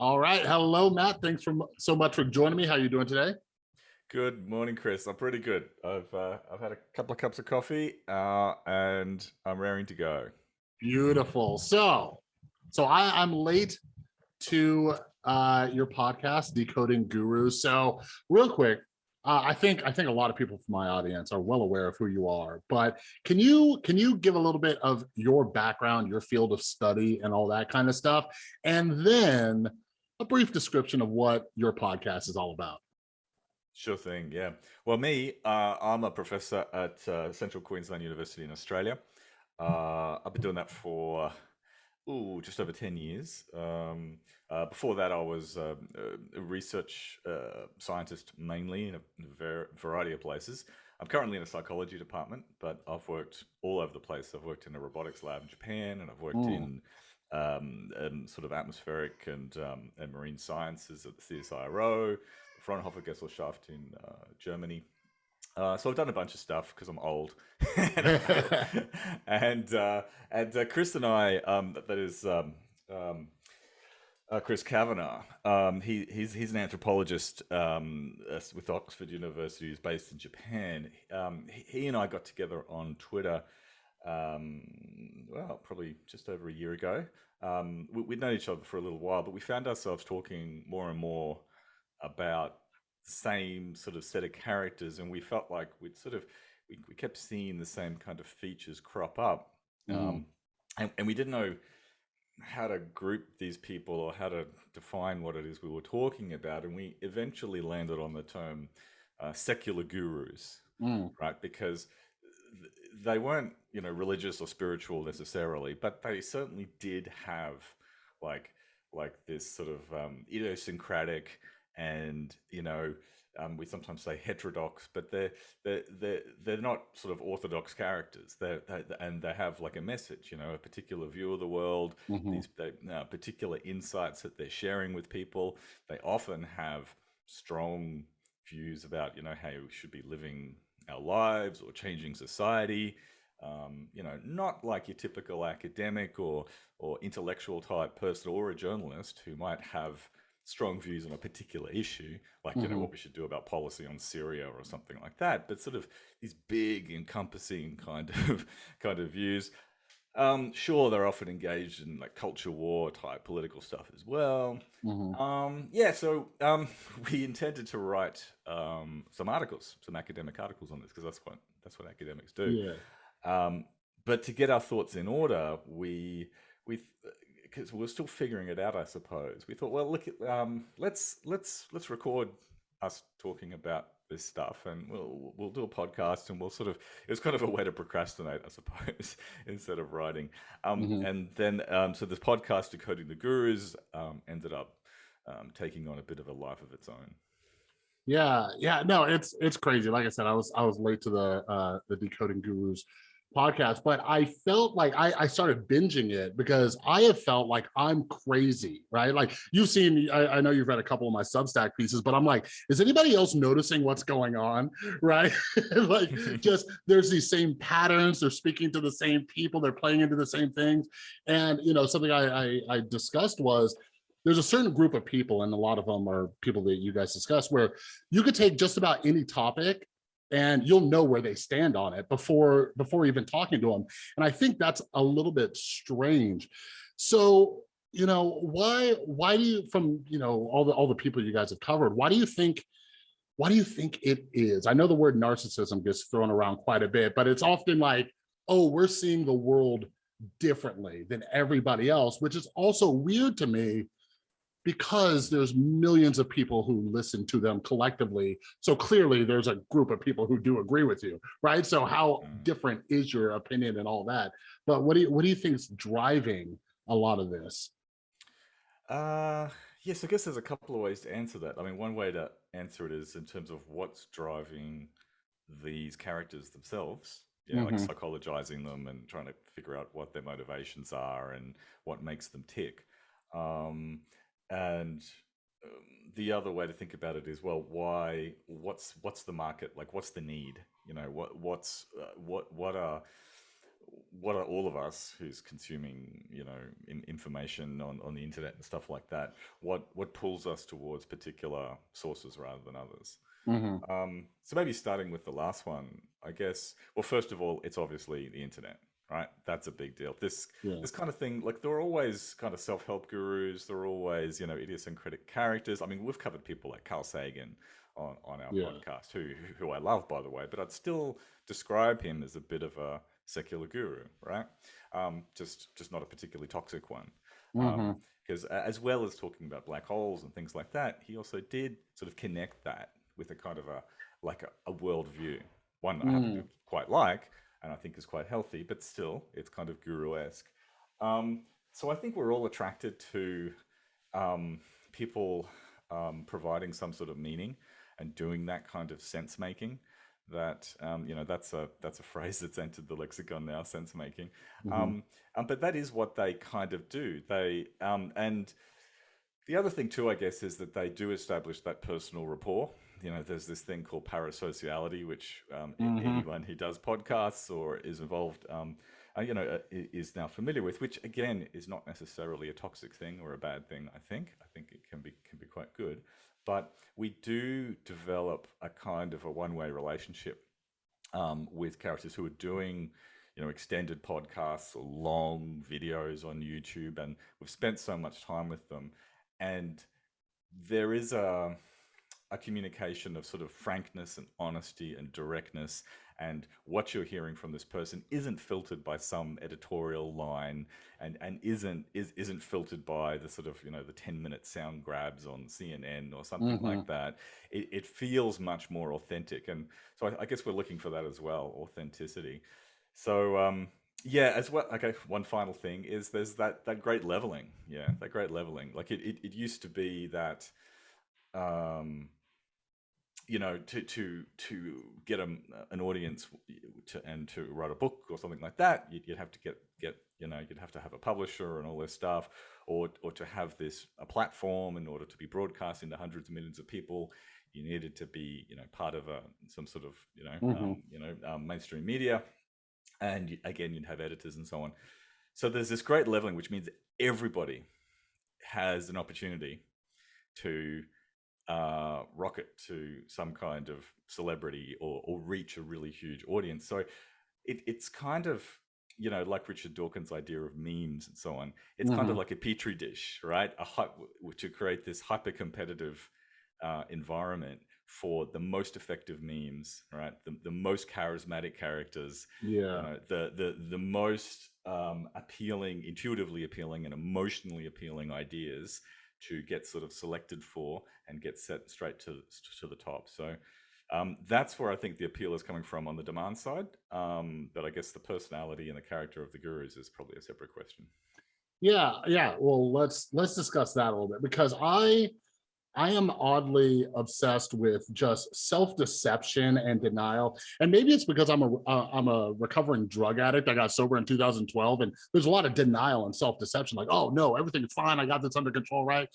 All right. Hello, Matt. Thanks for so much for joining me. How are you doing today? Good morning, Chris. I'm pretty good. I've uh, I've had a couple of cups of coffee, uh, and I'm raring to go. Beautiful. So, so I, I'm late to uh, your podcast, Decoding Gurus. So, real quick, uh, I think I think a lot of people from my audience are well aware of who you are, but can you can you give a little bit of your background, your field of study, and all that kind of stuff, and then a brief description of what your podcast is all about? Sure thing. Yeah. Well, me, uh, I'm a professor at uh, Central Queensland University in Australia. Uh, I've been doing that for ooh, just over 10 years. Um, uh, before that, I was uh, a research uh, scientist mainly in a, variety of places. I'm currently in a psychology department, but I've worked all over the place. I've worked in a robotics lab in Japan, and I've worked mm. in um, and sort of atmospheric and um, and marine sciences at the CSIRO, Fraunhofer Gesellschaft in uh, Germany. Uh, so I've done a bunch of stuff because I'm old, and uh, and uh, Chris and I, um, that is um, um, uh, Chris Kavanagh. Um, he he's he's an anthropologist um, with Oxford University. He's based in Japan. Um, he, he, and I got together on Twitter. Well, probably just over a year ago. we, we'd known each other for a little while, but we found ourselves talking more and more about the same sort of set of characters and we felt like we'd sort of we, we kept seeing the same kind of features crop up mm. um, and, and we didn't know how to group these people or how to define what it is we were talking about and we eventually landed on the term uh, secular gurus mm. right because they weren't you know religious or spiritual necessarily but they certainly did have like like this sort of um, idiosyncratic and you know um, we sometimes say heterodox, but they're they're they're, they're not sort of orthodox characters. They're, they and they have like a message, you know, a particular view of the world, mm-hmm. these they, uh, particular insights that they're sharing with people. They often have strong views about you know how you should be living our lives or changing society. Um, you know, not like your typical academic or or intellectual type person or a journalist who might have strong views on a particular issue, like you mm-hmm. know what we should do about policy on Syria or something like that. But sort of these big, encompassing kind of kind of views. Um, sure, they're often engaged in like culture war type political stuff as well. Mm-hmm. Um, yeah, so um, we intended to write um, some articles, some academic articles on this because that's what that's what academics do. Yeah. Um, but to get our thoughts in order, we we because we are still figuring it out, I suppose. We thought, well, look, um, let's let's let's record us talking about this stuff, and we'll we'll do a podcast, and we'll sort of it was kind of a way to procrastinate, I suppose, instead of writing. Um, mm-hmm. And then um, so this podcast, decoding the gurus, um, ended up um, taking on a bit of a life of its own. Yeah, yeah, no, it's it's crazy. Like I said, I was I was late to the uh, the decoding gurus podcast, but I felt like I, I, started binging it because I have felt like I'm crazy, right? Like you've seen, I, I, know you've read a couple of my Substack pieces, but I'm like, is anybody else noticing what's going on, right? like just there's these same patterns, they're speaking to the same people, they're playing into the same things. And, you know, something I, I, I discussed was, there's a certain group of people, and a lot of them are people that you guys discuss, where you could take just about any topic and you'll know where they stand on it before before even talking to them and i think that's a little bit strange. So you know why why do you from you know all the all the people you guys have covered why do you think why do you think it is? I know the word narcissism gets thrown around quite a bit but it's often like oh we're seeing the world differently than everybody else which is also weird to me because there's millions of people who listen to them collectively. So clearly there's a group of people who do agree with you, right? So how mm. different is your opinion and all that? But what do you, what do you think is driving a lot of this? Uh, yes, I guess there's a couple of ways to answer that. I mean, one way to answer it is in terms of what's driving these characters themselves, you know, mm -hmm. like mm-hmm. psychologizing them and trying to figure out what their motivations are and what makes them tick. Um, and um, the other way to think about it is well why what's what's the market like what's the need you know what what's uh, what what are what are all of us who's consuming, you know, in, information on, on the internet and stuff like that? What what pulls us towards particular sources rather than others? Mhm. Um, so maybe starting with the last one, I guess. Well, first of all, it's obviously the internet, right? That's a big deal. This Yeah. this kind of thing, like there are always kind of self help gurus. There are always, you know, idiosyncratic characters. I mean, we've covered people like Carl Sagan on on our Yeah. podcast, who who I love, by the way. But I'd still describe him as a bit of a secular guru, right? Um, just just not a particularly toxic one. Because as well as talking about black holes and things like that, he also did sort of connect that with a kind of a like a, a worldview, one that I happen to Mm. quite like, and I think is quite healthy, but still, it's kind of guru-esque. Um, so I think we're all attracted to um, people um, providing some sort of meaning and doing that kind of sense making. That um, you know, that's a that's a phrase that's entered the lexicon now, sense making. Mhm. Um, um, but that is what they kind of do. They um, and the other thing too, I guess, is that they do establish that personal rapport. You know, there's this thing called parasociality, which um, a- Mhm. anyone who does podcasts or is involved, um, uh, you know, uh, is now familiar with. Which again is not necessarily a toxic thing or a bad thing. I think. I think it can be can be quite good. But we do develop a kind of a one-way relationship um, with characters who are doing you know extended podcasts or long videos on youtube and we've spent so much time with them and there is a a communication of sort of frankness and honesty and directness and what you're hearing from this person isn't filtered by some editorial line and and isn't is isn't filtered by the sort of you know the 10 minute sound grabs on cnn or something Mhm. like that. It, it feels much more authentic and so I, I guess we're looking for that as well authenticity. So um yeah as well okay one final thing is there's that that great leveling. Yeah that great leveling. Like it it, it used to be that um you know to to to get a, an audience to and to write a book or something like that you'd, you'd have to get get you know you'd have to have a publisher and all this stuff or or to have this a platform in order to be broadcast into hundreds of millions of people you needed to be you know part of a some sort of you know Mhm. um, you know um, mainstream media and again you'd have editors and so on so there's this great leveling which means everybody has an opportunity to uh, rocket to some kind of celebrity or, or reach a really huge audience. So it, it's kind of, you know, like Richard Dawkins' idea of memes and so on. It's kind of Mhm. like a petri dish, right? A to create this hyper competitive uh, environment for the most effective memes, right? The, the most charismatic characters, you Yeah. know, the the the most um, appealing, intuitively appealing, and emotionally appealing ideas to get sort of selected for and get set straight to to the top. So um, that's where I think the appeal is coming from on the demand side. Um, but I guess the personality and the character of the gurus is probably a separate question. Yeah, yeah. Well, let's let's discuss that a little bit because I I am oddly obsessed with just self-deception and denial. And maybe it's because I'm a uh, I'm a recovering drug addict. I got sober in 2012 and there's a lot of denial and self-deception like, "Oh, no, everything is fine. I got this under control, right?"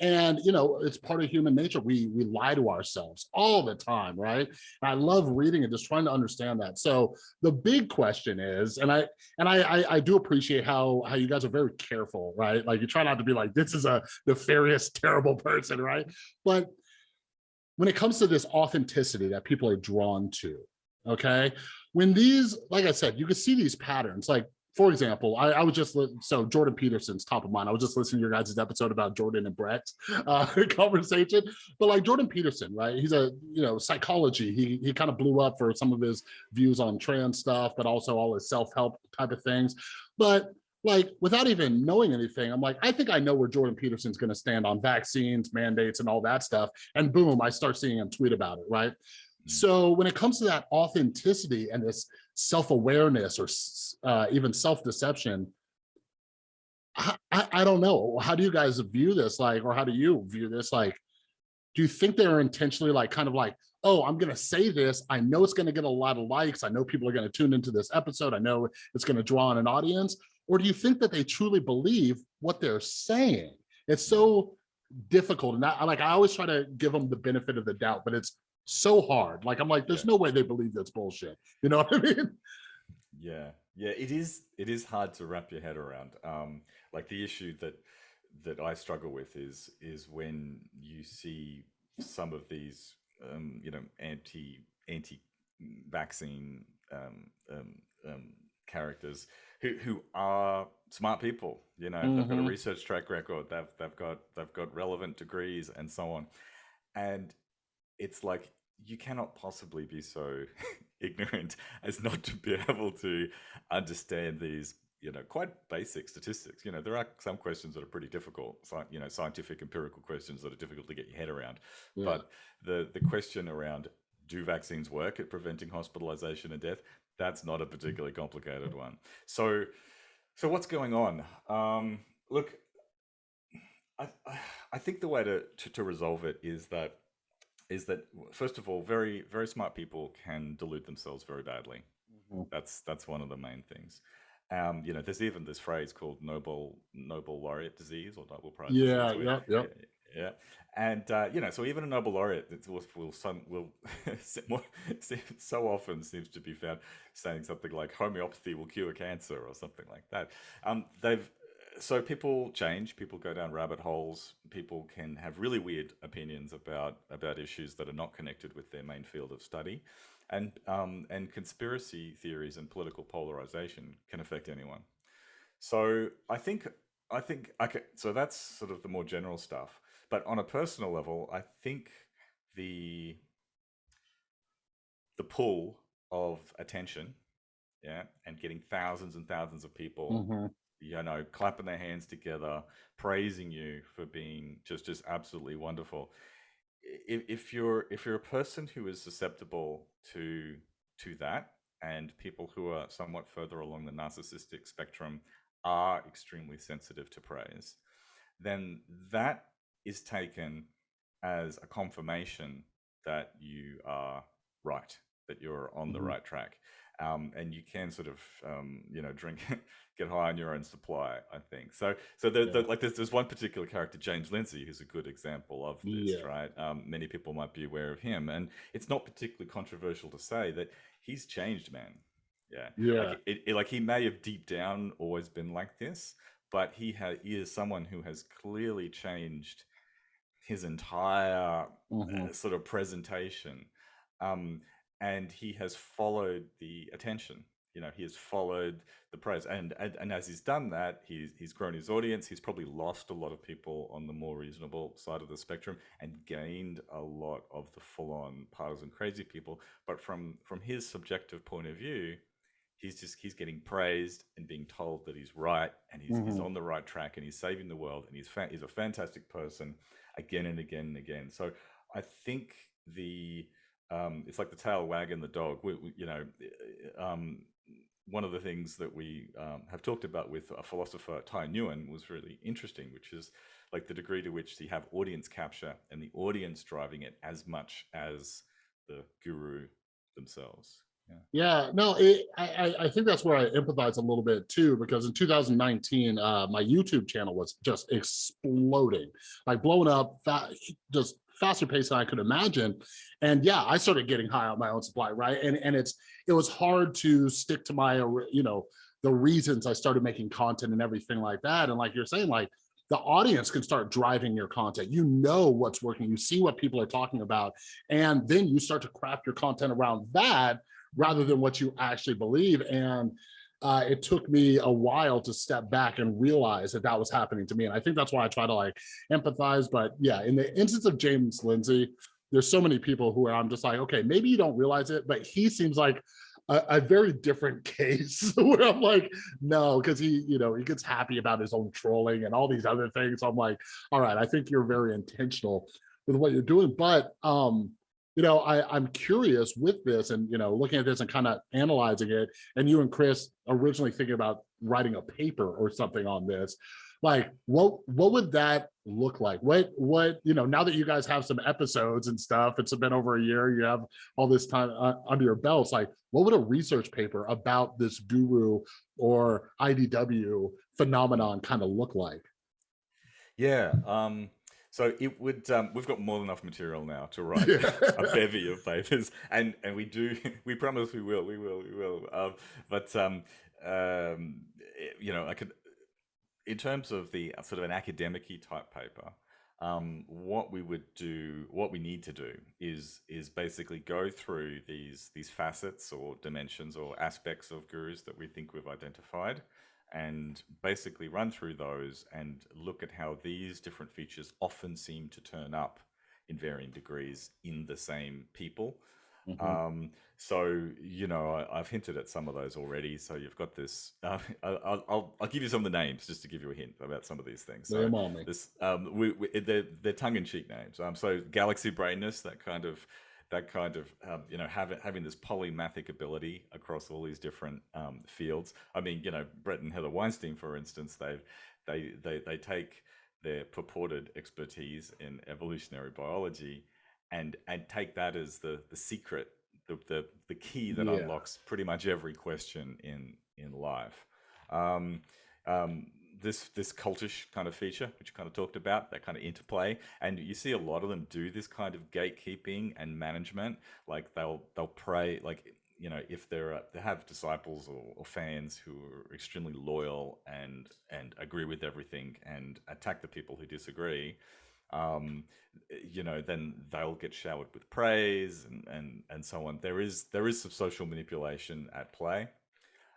And, you know, it's part of human nature. We we lie to ourselves all the time, right? And I love reading and just trying to understand that. So, the big question is, and I and I, I I do appreciate how how you guys are very careful, right? Like you try not to be like this is a nefarious, terrible person, right? But when it comes to this authenticity that people are drawn to, okay, when these, like I said, you can see these patterns. Like for example, I, I was just so Jordan Peterson's top of mind. I was just listening to your guys' episode about Jordan and Brett's uh, conversation, but like Jordan Peterson, right? He's a you know psychology. He he kind of blew up for some of his views on trans stuff, but also all his self help type of things. But like without even knowing anything, I'm like, I think I know where Jordan Peterson's going to stand on vaccines, mandates, and all that stuff. And boom, I start seeing him tweet about it, right? Mm. So when it comes to that authenticity and this self-awareness or uh, even self-deception, I, I, I don't know. How do you guys view this? Like, or how do you view this? Like, do you think they're intentionally like kind of like, oh, I'm gonna say this. I know it's gonna get a lot of likes. I know people are gonna tune into this episode. I know it's gonna draw on an audience. Or do you think that they truly believe what they're saying? It's so difficult. And I like I always try to give them the benefit of the doubt, but it's so hard. Like I'm like, there's Yeah. no way they believe that's bullshit. You know what I mean? Yeah, Yeah, it is. It is hard to wrap your head around. Um, like the issue that that I struggle with is is when you see some of these, um, you know, anti anti vaccine um, um, um, characters who who are smart people. You know, mm-hmm. they've got a mm-hmm. research track record. They've they've got they've got relevant degrees and so on, and it's like you cannot possibly be so ignorant as not to be able to understand these you know quite basic statistics you know there are some questions that are pretty difficult you know scientific empirical questions that are difficult to get your head around yeah. but the the question around do vaccines work at preventing hospitalization and death that's not a particularly complicated one so so what's going on um look i i think the way to, to, to resolve it is that is that first of all very very smart people can delude themselves very badly mm-hmm. that's that's one of the main things um, you know, there's even this phrase called Nobel Nobel laureate disease or Nobel Prize. Yeah, yeah, yeah, yeah. And uh, you know, so even a Nobel laureate will will, some, will so often seems to be found saying something like homeopathy will cure cancer or something like that. Um, they've so people change, people go down rabbit holes, people can have really weird opinions about about issues that are not connected with their main field of study and um, and conspiracy theories and political polarization can affect anyone. So I think I think okay, so that's sort of the more general stuff. But on a personal level, I think the the pull of attention, yeah, and getting thousands and thousands of people, mm-hmm. you know, clapping their hands together, praising you for being just just absolutely wonderful if, if you're if you're a person who is susceptible to to that and people who are somewhat further along the narcissistic spectrum are extremely sensitive to praise then that is taken as a confirmation that you are right that you're on the mm-hmm. right track um, and you can sort of um, you know drink get high on your own supply i think so so the, yeah. the, like there's, there's one particular character james lindsay who's a good example of this yeah. right um, many people might be aware of him and it's not particularly controversial to say that he's changed man yeah yeah like, it, it, like he may have deep down always been like this but he, ha- he is someone who has clearly changed his entire mm-hmm. uh, sort of presentation um, and he has followed the attention you know he has followed the praise and, and and as he's done that he's he's grown his audience he's probably lost a lot of people on the more reasonable side of the spectrum and gained a lot of the full-on partisan crazy people but from from his subjective point of view he's just he's getting praised and being told that he's right and he's, mm-hmm. he's on the right track and he's saving the world and he's fa- he's a fantastic person again and again and again so i think the um, it's like the tail wagging the dog. We, we, you know, eh, um, one of the things that we um, have talked about with a philosopher, Tai Nguyen, was really interesting, which is like the degree to which you have audience capture and the audience driving it as much as the guru themselves. Yeah, no, it, I, I think that's where I empathize a little bit too, because in 2019, uh, my YouTube channel was just exploding, like blowing up, just faster pace than I could imagine. And yeah, I started getting high on my own supply, right? And and it's it was hard to stick to my you know the reasons I started making content and everything like that. And like you're saying, like the audience can start driving your content. You know what's working, you see what people are talking about, and then you start to craft your content around that rather than what you actually believe. And uh, it took me a while to step back and realize that that was happening to me. And I think that's why I try to like empathize. But yeah, in the instance of James Lindsay, there's so many people who I'm just like, okay, maybe you don't realize it, but he seems like a, a very different case where I'm like, no, because he, you know, he gets happy about his own trolling and all these other things. I'm like, all right, I think you're very intentional with what you're doing. But um, you know, I, I'm curious with this and, you know, looking at this and kind of analyzing it, and you and Chris originally thinking about writing a paper or something on this, like what what would that look like? What what, you know, now that you guys have some episodes and stuff, it's been over a year, you have all this time uh, under your belts, like what would a research paper about this guru or IDW phenomenon kind of look like? Yeah, um so it would. Um, we've got more than enough material now to write yeah. a bevy of papers, and and we do. We promise we will. We will. We will. Um, but um, um, eh, you know, I could, in terms of the uh, sort of an academic type paper, um, what we would do, what we need to do is is basically go through these these facets or dimensions or aspects of gurus that we think we've identified, and basically run through those and look at how these different features often seem to turn up in varying degrees in the same people. Mm -hmm. um, so you know I, have hinted at some of those already. So you've got this. Uh, I'll, I'll, I'll give you some of the names just to give you a hint about some of these things. So this um, we, we, they're, they're tongue-in-cheek names. Um, so galaxy brainness, that kind of that kind of um, you know having having this polymathic ability across all these different um, fields. I mean, you know, Brett and Heather Weinstein, for instance, they they they they take their purported expertise in evolutionary biology and and take that as the the secret the the, the key that yeah. unlocks pretty much every question in in life um, um, this this cultish kind of feature which you kind of talked about that kind of interplay and you see a lot of them do this kind of gatekeeping and management like they'll they'll pray like you know if they're uh, they have disciples or, or, fans who are extremely loyal and and agree with everything and attack the people who disagree um, you know then they'll get showered with praise and and and so on. There is there is some social manipulation at play.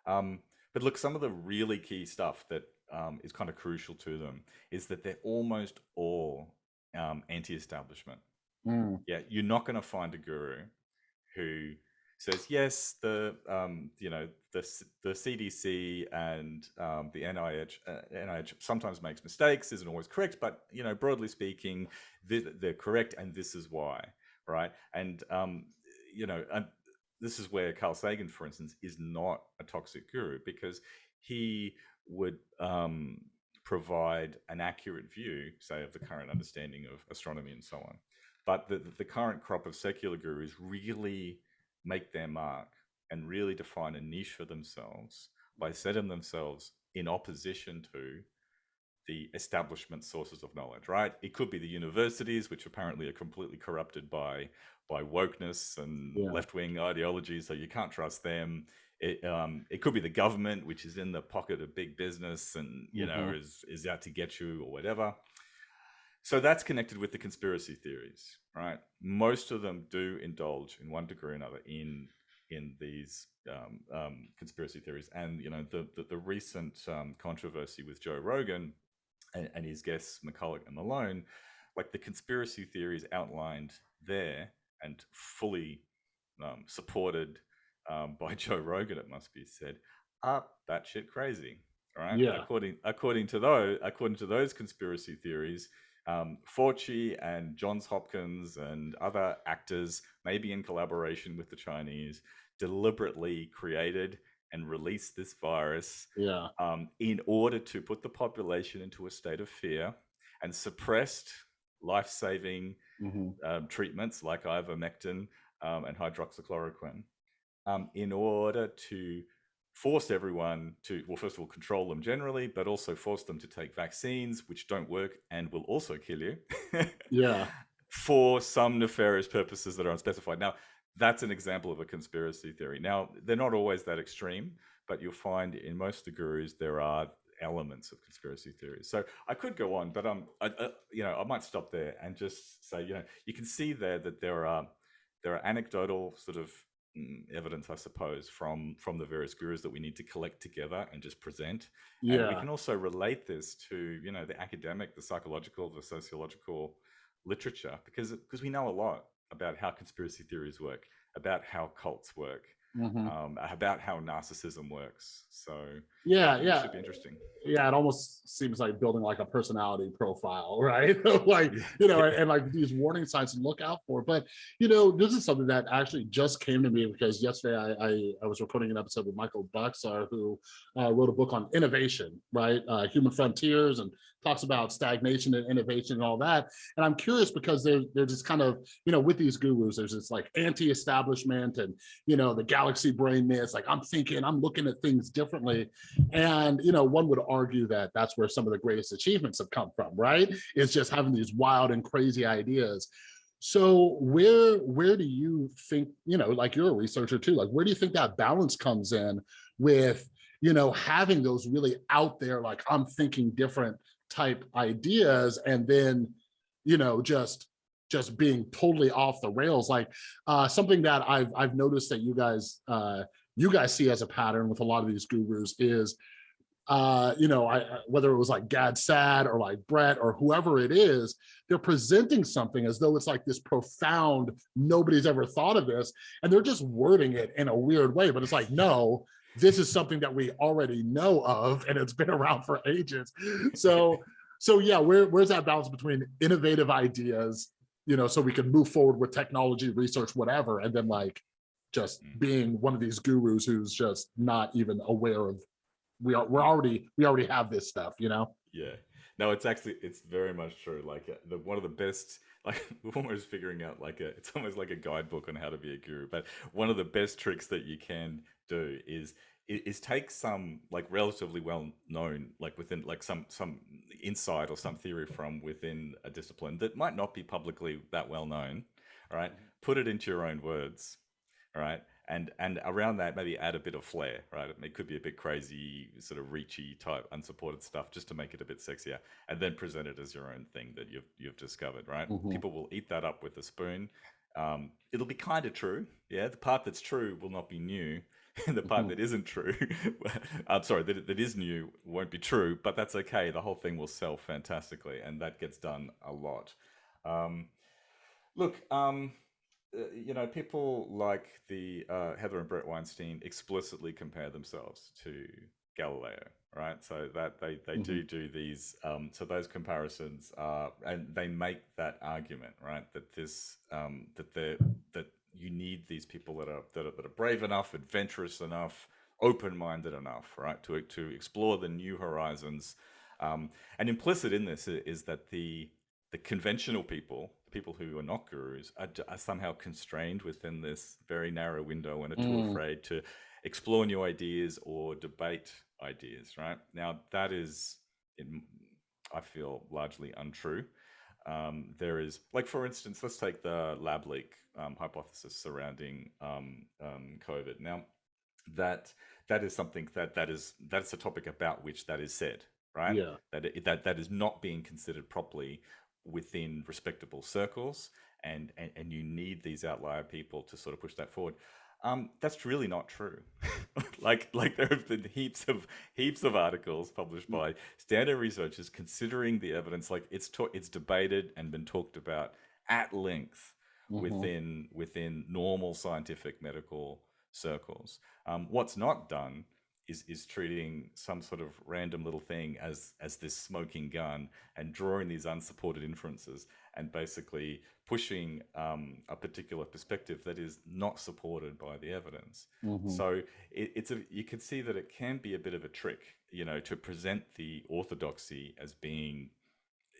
Um, but look some of the really key stuff that um, is kind of crucial to them is that they're almost all um, anti-establishment mm. yeah you're not going to find a guru who says yes, the um, you know the the CDC and um, the NIH uh, NIH sometimes makes mistakes, isn't always correct, but you know broadly speaking, they're, they're correct, and this is why, right? And um, you know, and this is where Carl Sagan, for instance, is not a toxic guru because he would um, provide an accurate view, say, of the current understanding of astronomy and so on. But the, the current crop of secular gurus really make their mark and really define a niche for themselves by setting themselves in opposition to the establishment sources of knowledge, right? It could be the universities, which apparently are completely corrupted by by wokeness and yeah. left-wing ideology, so you can't trust them. It, um, it could be the government, which is in the pocket of big business and you mm -hmm. know is is out to get you or whatever. So that's connected with the conspiracy theories, right? Most of them do indulge in one degree or another in in these um, um, conspiracy theories. And you know, the the, the recent um, controversy with Joe Rogan and, and, his guests McCullough and Malone, like the conspiracy theories outlined there and fully um, supported um, by Joe Rogan, it must be said, are batshit crazy. Right. Yeah. According according to those according to those conspiracy theories, um, Fauci and Johns Hopkins and other actors, maybe in collaboration with the Chinese, deliberately created and released this virus yeah. um, in order to put the population into a state of fear and suppressed life-saving mm -hmm. um, treatments like ivermectin um, and hydroxychloroquine um, in order to force everyone to, well, first of all, control them generally, but also force them to take vaccines, which don't work and will also kill you. yeah. For some nefarious purposes that are unspecified. Now, that's an example of a conspiracy theory. Now, they're not always that extreme, but you'll find in most of the gurus there are elements of conspiracy theories. So I could go on, but um, I, I, you know, I might stop there and just say, you know, you can see there that there are there are anecdotal sort of evidence, I suppose, from from the various gurus that we need to collect together and just present. Yeah. And we can also relate this to you know the academic, the psychological, the sociological literature because because we know a lot about how conspiracy theories work, about how cults work, mm -hmm. um, about how narcissism works. So yeah, yeah, should be interesting. Yeah, it almost seems like building like a personality profile, right? like you know, and, and, like these warning signs to look out for. But you know, this is something that actually just came to me because yesterday I I, I was recording an episode with Michael Bhaskar, who uh, wrote a book on innovation, right? Uh, Human Frontiers, and talks about stagnation and innovation and all that. And I'm curious because there's there's this kind of you know with these gurus, there's this like anti-establishment and you know the galaxy brain myths. Like I'm thinking, I'm looking at things differently and, you know, one would argue that that's where some of the greatest achievements have come from, right? It's just having these wild and crazy ideas. So where where do you think, you know, like you're a researcher too, like where do you think that balance comes in with you know, having those really out there, like I'm thinking different type ideas and then, you know, just just being totally off the rails. Like uh, something that I've I've noticed that you guys uh, you guys see as a pattern with a lot of these gurus is uh, you know, I, whether it was like Gad Saad or like Brett or whoever it is, they're presenting something as though it's like this profound, nobody's ever thought of this, and they're just wording it in a weird way, but it's like, no, this is something that we already know of and it's been around for ages. So, so yeah, where, where's that balance between innovative ideas, you know, so we can move forward with technology, research, whatever, and then like just mm. being one of these gurus who's just not even aware of we are we're already we already have this stuff you know? Yeah. No it's actually it's very much true. Like uh, the one of the best like we're almost figuring out like a it's almost like a guidebook on how to be a guru but one of the best tricks that you can do is is take some like relatively well known like within like some some insight or some theory from within a discipline that might not be publicly that well known all right? Put it into your own words right? And and around that maybe add a bit of flair right? It could be a bit crazy sort of reachy type unsupported stuff just to make it a bit sexier and then present it as your own thing that you've you've discovered right? Mm-hmm. people will eat that up with a spoon. Um, it'll be kind of true. Yeah the part that's true will not be new. And the part mm-hmm. that isn't true i'm sorry that, that is new won't be true but that's okay. The whole thing will sell fantastically and that gets done a lot. Um, look um, uh, you know, people like the uh, Heather and Brett Weinstein explicitly compare themselves to Galileo, right? So that they they mm-hmm. do do these. Um, so those comparisons are, and they make that argument, right? That this um, that they that you need these people that are that are, that are brave enough, adventurous enough, open-minded enough, right, to to explore the new horizons. Um, and implicit in this is that the the conventional people people who are not gurus are, are, somehow constrained within this very narrow window and are too mm. afraid to explore new ideas or debate ideas right? Now that is in, i feel largely untrue. Um, there is like for instance let's take the lab leak um, hypothesis surrounding um, um covid. Now that that is something that that is that's a topic about which that is said right? Yeah. That that that is not being considered properly within respectable circles and, and, and you need these outlier people to sort of push that forward. Um, that's really not true. like like there have been heaps of heaps of articles published mm. by standard researchers considering the evidence. Like it's it's debated and been talked about at length mm-hmm. within within normal scientific medical circles. Um, what's not done is is treating some sort of random little thing as as this smoking gun and drawing these unsupported inferences and basically pushing um, a particular perspective that is not supported by the evidence. Mm-hmm. So it, it's a you can see that it can be a bit of a trick, you know, to present the orthodoxy as being,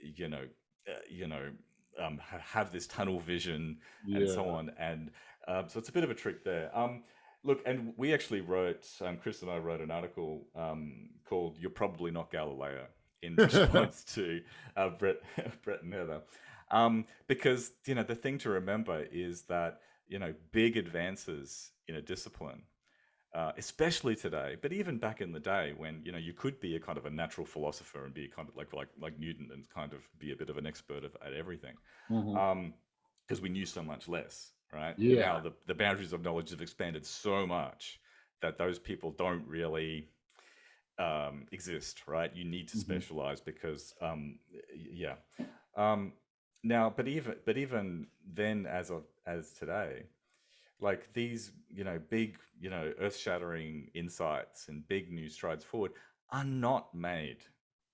you know, uh, you know, um, have this tunnel vision yeah. and so on, and um, so it's a bit of a trick there. Um, Look, and we actually wrote, um, Chris and I wrote an article um, called "You're Probably Not Galileo" in response to uh, Brett, Brett and Heather, um, because you know the thing to remember is that you know big advances in a discipline, uh, especially today, but even back in the day when you know you could be a kind of a natural philosopher and be kind of like like like Newton and kind of be a bit of an expert of, at everything, because mm-hmm. um, we knew so much less right? Yeah. Now the, the boundaries of knowledge have expanded so much that those people don't really um, exist, right? You need to mm-hmm. specialize because, um, yeah. Um, now, but even but even then, as of as today, like these, you know, big, you know, earth-shattering insights and big new strides forward are not made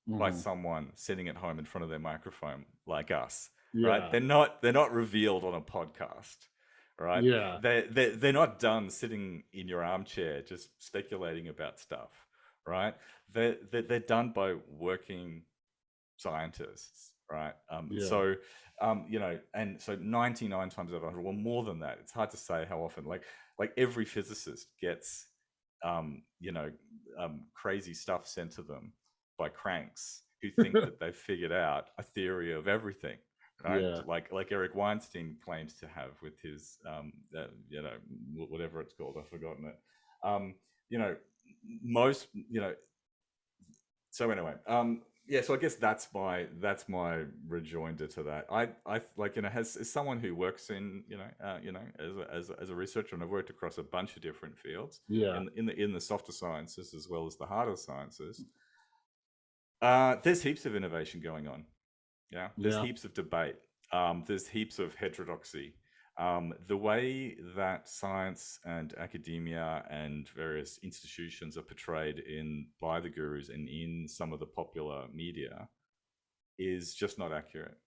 mm-hmm. by someone sitting at home in front of their microphone like us, yeah. right? They're not they're not revealed on a podcast right? Yeah. They they they're not done sitting in your armchair just speculating about stuff, right? They they're, they're done by working scientists, right? Um, yeah. So, um, you know, and so ninety nine times out of hundred, well, more than that. It's hard to say how often. Like like every physicist gets, um, you know, um, crazy stuff sent to them by cranks who think that they've figured out a theory of everything right? Yeah. Like like Eric Weinstein claims to have with his um, uh, you know whatever it's called, I've forgotten it. Um, you know, most you know so anyway um yeah so i guess that's my that's my rejoinder to that i i like you know has as someone who works in you know uh, you know as a, as, a, as a researcher and i've worked across a bunch of different fields yeah in, in the in the softer sciences as well as the harder sciences uh there's heaps of innovation going on yeah there's yeah heaps of debate um there's heaps of heterodoxy um, the way that science and academia and various institutions are portrayed in by the gurus and in some of the popular media is just not accurate.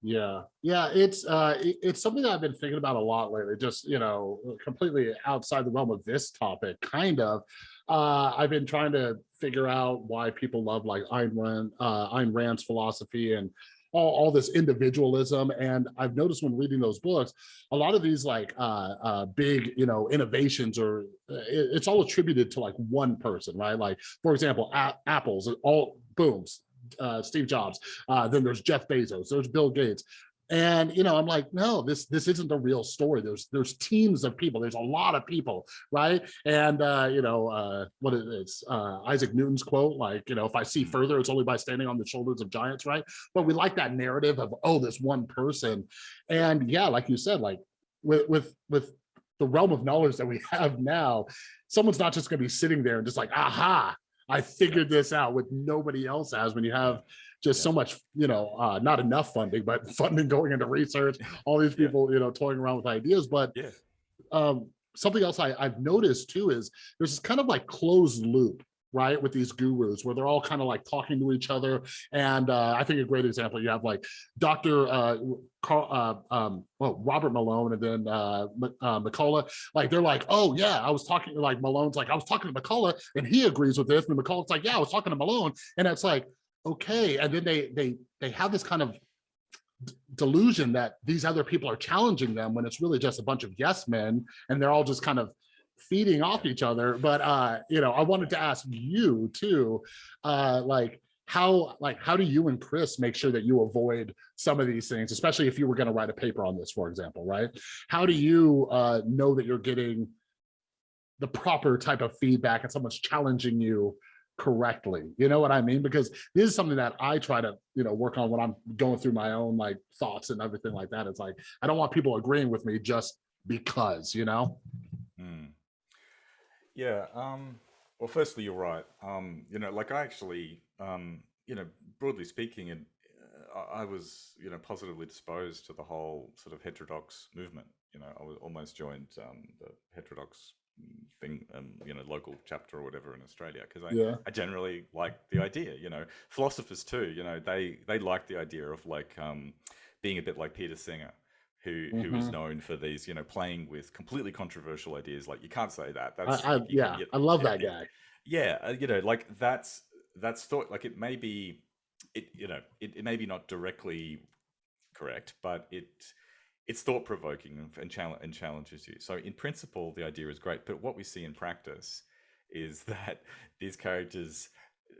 Yeah, yeah, it's uh, it's something that I've been thinking about a lot lately. Just you know, completely outside the realm of this topic, kind of. Uh, I've been trying to figure out why people love like Ayn Rand, uh, Ayn Rand's philosophy and all, all this individualism. And I've noticed when reading those books, a lot of these like uh, uh, big, you know, innovations or uh, it, it's all attributed to like one person, right? Like, for example, Apple's all booms, uh, Steve Jobs. Uh, then there's Jeff Bezos, there's Bill Gates and you know i'm like no this this isn't a real story. There's there's teams of people. There's a lot of people right? And uh you know uh what it? Is uh isaac newton's quote like you know if i see mm. further it's only by standing on the shoulders of giants right? But we like that narrative of oh this one person. And yeah like you said like with with with the realm of knowledge that we have now someone's not just going to be sitting there and just like aha! I figured this out with nobody else has when you have just yeah. so much, you know, uh, not enough funding, but funding going into research, all these people, yeah. you know, toying around with ideas. But yeah. um, something else I, I've noticed too is there's this kind of like closed loop right with these gurus where they're all kind of like talking to each other and uh, i think a great example you have like dr uh, Carl, uh, um, well, Robert Malone and then uh, uh, McCullough, like they're like, oh yeah, I was talking like Malone's like I was talking to McCullough and he agrees with this, and McCullough's like, yeah, I was talking to Malone, and it's like, okay and then they they they have this kind of delusion that these other people are challenging them when it's really just a bunch of yes men and they're all just kind of feeding off each other. But uh you know i wanted to ask you too uh like how like how do you and chris make sure that you avoid some of these things especially if you were going to write a paper on this for example right? How do you uh know that you're getting the proper type of feedback and someone's challenging you correctly. You know what i mean? Because this is something that i try to you know work on when i'm going through my own like thoughts and everything like that. It's like i don't want people agreeing with me just because you know? Mm. yeah um well firstly you're right. Um you know like i actually um you know broadly speaking and uh, I was, you know, positively disposed to the whole sort of heterodox movement. You know, I was almost joined um, the heterodox thing, um, you know, local chapter or whatever in Australia, because I, yeah. I generally like the idea. You know, philosophers too. You know, they they like the idea of like um, being a bit like Peter Singer, who mm-hmm. who is mm-hmm. known for these, you know, playing with completely controversial ideas. Like you can't say that. That's I, I, yeah, I love that guy. Yeah, uh, you know, like that's that's thought like it may be, it you know, it, it may be not directly correct, but it it's thought provoking and, and, and challenges you. So in principle, the idea is great, but what we see in practice is that these characters,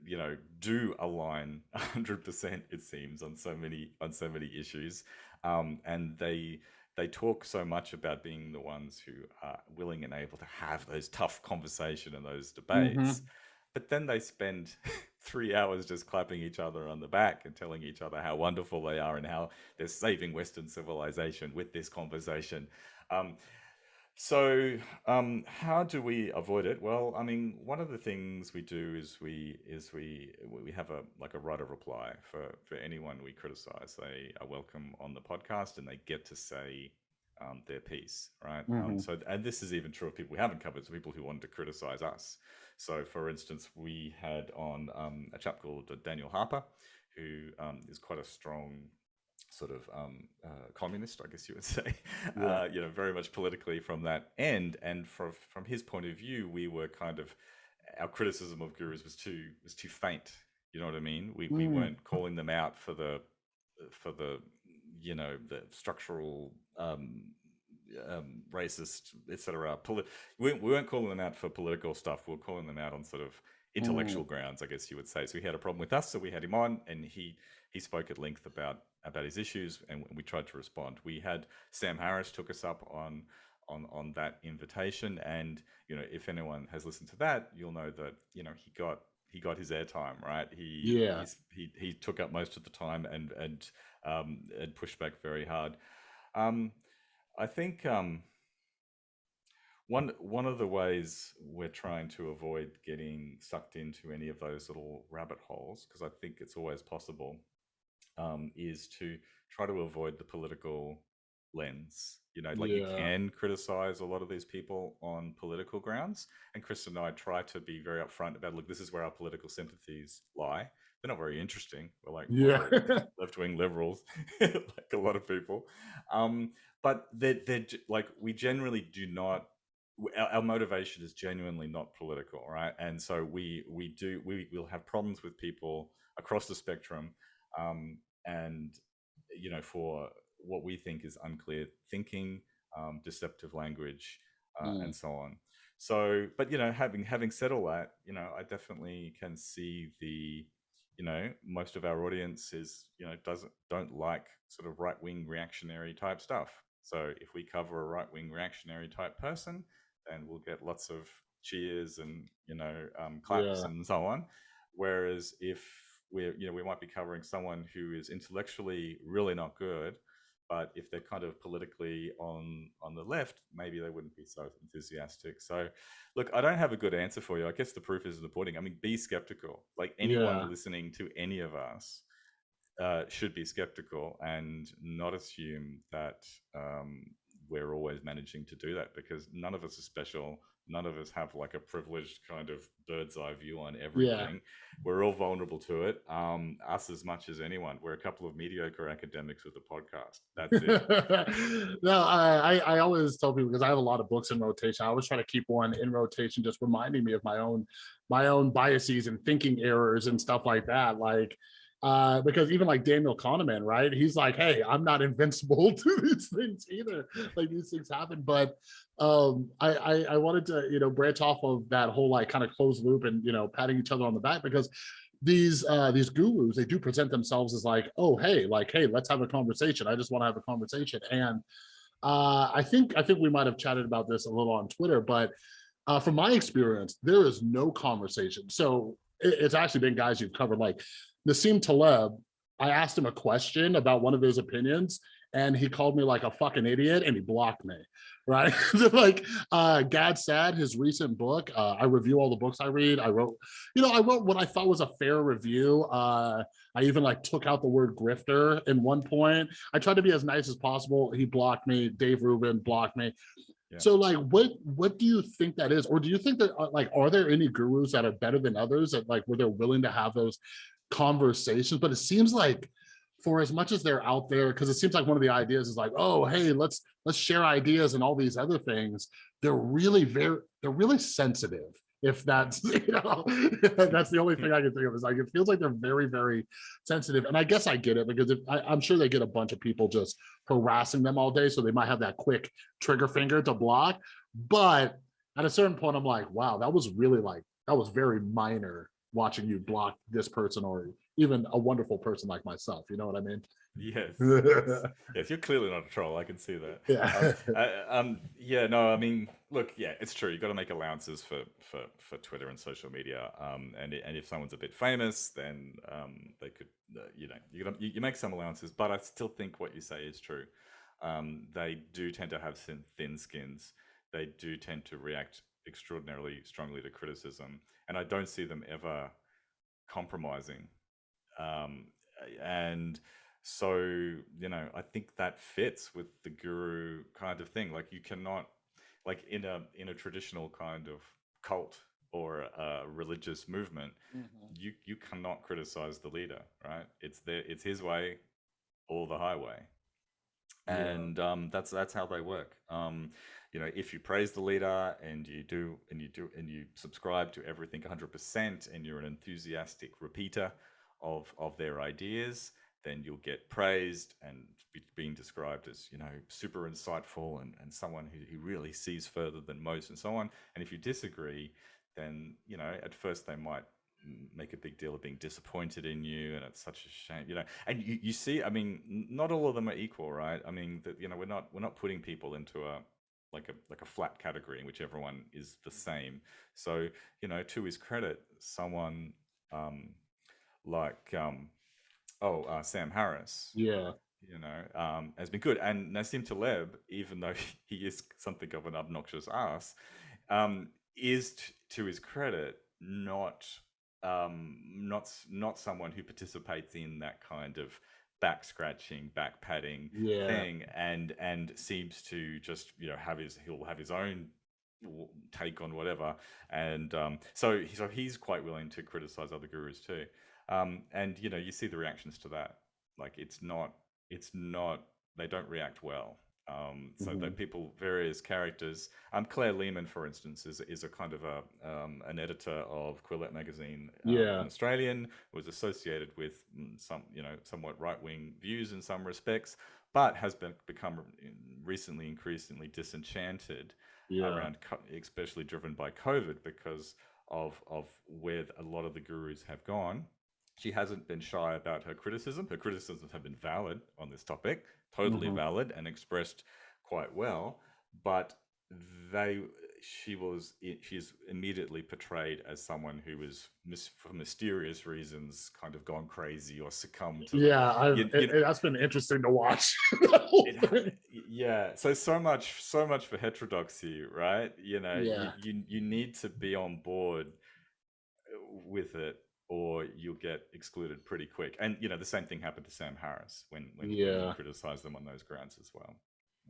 you know, do align hundred percent. It seems on so many on so many issues, um, and they they talk so much about being the ones who are willing and able to have those tough conversation and those debates. Mm-hmm but then they spend three hours just clapping each other on the back and telling each other how wonderful they are and how they're saving Western civilization with this conversation. Um, so um, how do we avoid it? Well, I mean, one of the things we do is we is we we have a like a right of reply for for anyone we criticize. They are welcome on the podcast and they get to say um, their piece, right? Mm-hmm. Um, so, and this is even true of people we haven't covered, so people who wanted to criticize us. So, for instance, we had on um, a chap called Daniel Harper, who um, is quite a strong sort of um, uh, communist, I guess you would say, yeah. uh, you know, very much politically from that end. And from from his point of view, we were kind of our criticism of gurus was too was too faint. You know what I mean? We mm. we weren't calling them out for the for the you know the structural um, um, racist, etc. Poli- we, we weren't calling them out for political stuff. We were calling them out on sort of intellectual mm. grounds, I guess you would say. So he had a problem with us, so we had him on, and he he spoke at length about about his issues, and we tried to respond. We had Sam Harris took us up on on on that invitation. And you know, if anyone has listened to that, you'll know that you know he got he got his airtime right. He Yeah. he he took up most of the time and and um, and pushed back very hard. Um, I think um, one one of the ways we're trying to avoid getting sucked into any of those little rabbit holes, because I think it's always possible, um, is to try to avoid the political lens. You know, like you can criticize a lot of these people on political grounds, and Chris and I try to be very upfront about, look, this is where our political sympathies lie. They're not very interesting. We're like Yeah. left-wing liberals, like a lot of people. Um, but they're, they're like we generally do not our, our motivation is genuinely not political right and so we we do we will have problems with people across the spectrum um, and you know for what we think is unclear thinking um, deceptive language uh, Mm. and so on so but you know having having said all that you know i definitely can see the you know most of our audience is you know doesn't don't like sort of right wing reactionary type stuff so if we cover a right wing reactionary type person then we'll get lots of cheers and you know um, claps Yeah. and so on whereas if we're you know we might be covering someone who is intellectually really not good but if they're kind of politically on on the left maybe they wouldn't be so enthusiastic so look i don't have a good answer for you i guess the proof is in the pudding i mean be skeptical like anyone Yeah. listening to any of us uh, should be skeptical and not assume that um, we're always managing to do that because none of us are special. None of us have like a privileged kind of bird's eye view on everything. We're all vulnerable to it. Um, us as much as anyone. We're a couple of mediocre academics with a podcast. That's it. no, I, I I always tell people because I have a lot of books in rotation. I always try to keep one in rotation, just reminding me of my own my own biases and thinking errors and stuff like that. Like uh, because even like Daniel Kahneman, right? He's like, hey, I'm not invincible to these things either. Like these things happen. But um, I, I I wanted to, you know, branch off of that whole like kind of closed loop and you know, patting each other on the back because these uh these gurus they do present themselves as like oh hey like hey let's have a conversation i just want to have a conversation and uh i think i think we might have chatted about this a little on twitter but uh from my experience there is no conversation so it- it's actually been guys you've covered like Nassim Taleb I asked him a question about one of his opinions and he called me like a fucking idiot and he blocked me right? Like uh Gad Saad his recent book uh I review all the books I read. I wrote you know I wrote what I thought was a fair review. Uh I even like took out the word grifter in one point. I tried to be as nice as possible. He blocked me. Dave Rubin blocked me. Yeah. so like what what do you think that is? Or do you think that uh, like are there any gurus that are better than others that like where they're willing to have those conversations but it seems like for as much as they're out there because it seems like one of the ideas is like oh hey let's let's share ideas and all these other things. They're really very they're really sensitive if that's you know that's the only thing i can think of is like it feels like they're very very sensitive. And i guess i get it because if, I, i'm sure they get a bunch of people just harassing them all day so they might have that quick trigger finger to block but at a certain point i'm like wow that was really like that was very minor watching you block this person or even a wonderful person like myself you know what i mean yes, yes. Yes, you're clearly not a troll. I can see that. yeah um, uh, um, yeah, no, I mean, look, yeah, it's true. You've got to make allowances for, for, for Twitter and social media. Um, and and if someone's a bit famous, then um, they could, uh, you know, you, gotta, you you make some allowances. But I still think what you say is true. Um, they do tend to have thin, thin skins. They do tend to react extraordinarily strongly to criticism, and I don't see them ever compromising. Um, and so you know i think that fits with the guru kind of thing. Like you cannot like in a in a traditional kind of cult or a religious movement you you cannot criticize the leader right? It's their it's his way or the highway Yeah. and um that's that's how they work um you know if you praise the leader and you do and you do and you subscribe to everything 100% and you're an enthusiastic repeater of of their ideas then you'll get praised and be, being described as you know super insightful and, and someone who, who really sees further than most and so on and if you disagree then you know at first they might make a big deal of being disappointed in you and it's such a shame you know and you, you see i mean not all of them are equal right i mean that you know we're not we're not putting people into a like a like a flat category in which everyone is the same. So you know, to his credit, someone um, like um, oh uh, Sam Harris, yeah, you know, um, has been good. And Nassim Taleb, even though he is something of an obnoxious ass, um, is t- to his credit not um, not not someone who participates in that kind of back scratching, back patting yeah, thing, and and seems to just you know have his he'll have his own take on whatever, and um, so so he's quite willing to criticize other gurus too, um, and you know you see the reactions to that, like it's not it's not they don't react well. Um, so Mhm. that people, various characters, um, Claire Lehmann, for instance, is is a kind of a um, an editor of Quillette magazine, um, Yeah. an Australian, was associated with mm, some, you know, somewhat right wing views in some respects, but has been become recently increasingly disenchanted yeah, around, especially driven by COVID because of of where a lot of the gurus have gone. She hasn't been shy about her criticism. Her criticisms have been valid on this topic, totally Mhm. valid and expressed quite well. But they, she was, she's immediately portrayed as someone who was, mis- for mysterious reasons, kind of gone crazy or succumbed to yeah. You- you- it- that's been interesting to watch. it, yeah so so much so much for heterodoxy right you know you- Yeah. you, you need to be on board uh, with it or you'll get excluded pretty quick and you know the same thing happened to sam harris when when Yeah. he criticized them on those grounds as well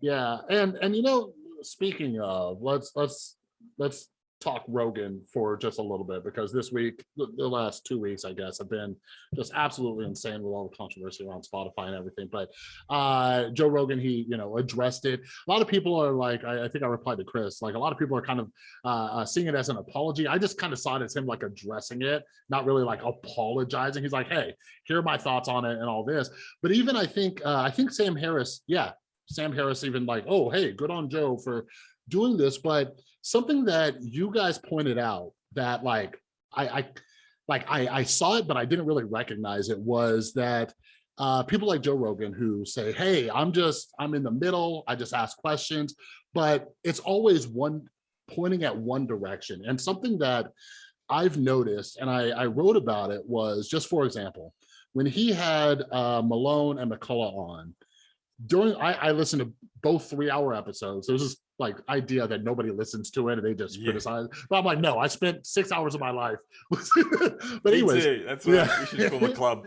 Yeah, and and you know, speaking of, let's let's let's talk Rogan for just a little bit because this week, the, last two weeks, I guess, have been just absolutely insane with all the controversy around Spotify and everything. But uh Joe Rogan, he you know addressed it. A lot of people are like, I, I think I replied to Chris, like a lot of people are kind of uh, uh seeing it as an apology. I just kind of saw it as him like addressing it, not really like apologizing. He's like, hey, here are my thoughts on it and all this. But even I think uh, I think Sam Harris, yeah, Sam Harris even like, oh, hey, good on Joe for doing this. But something that you guys pointed out that like I, I like I, I saw it, but I didn't really recognize it was that uh, people like Joe Rogan who say, hey, I'm just, I'm in the middle, I just ask questions, but it's always one pointing at one direction. And something that I've noticed, and I, I wrote about it was just for example, when he had uh, Malone and McCullough on, during I, I listened to both three hour episodes. There's this like idea that nobody listens to it and they just Yeah. criticize. But I'm like, no, I spent six hours of my life. but Me anyways, that's what yeah. we should form a club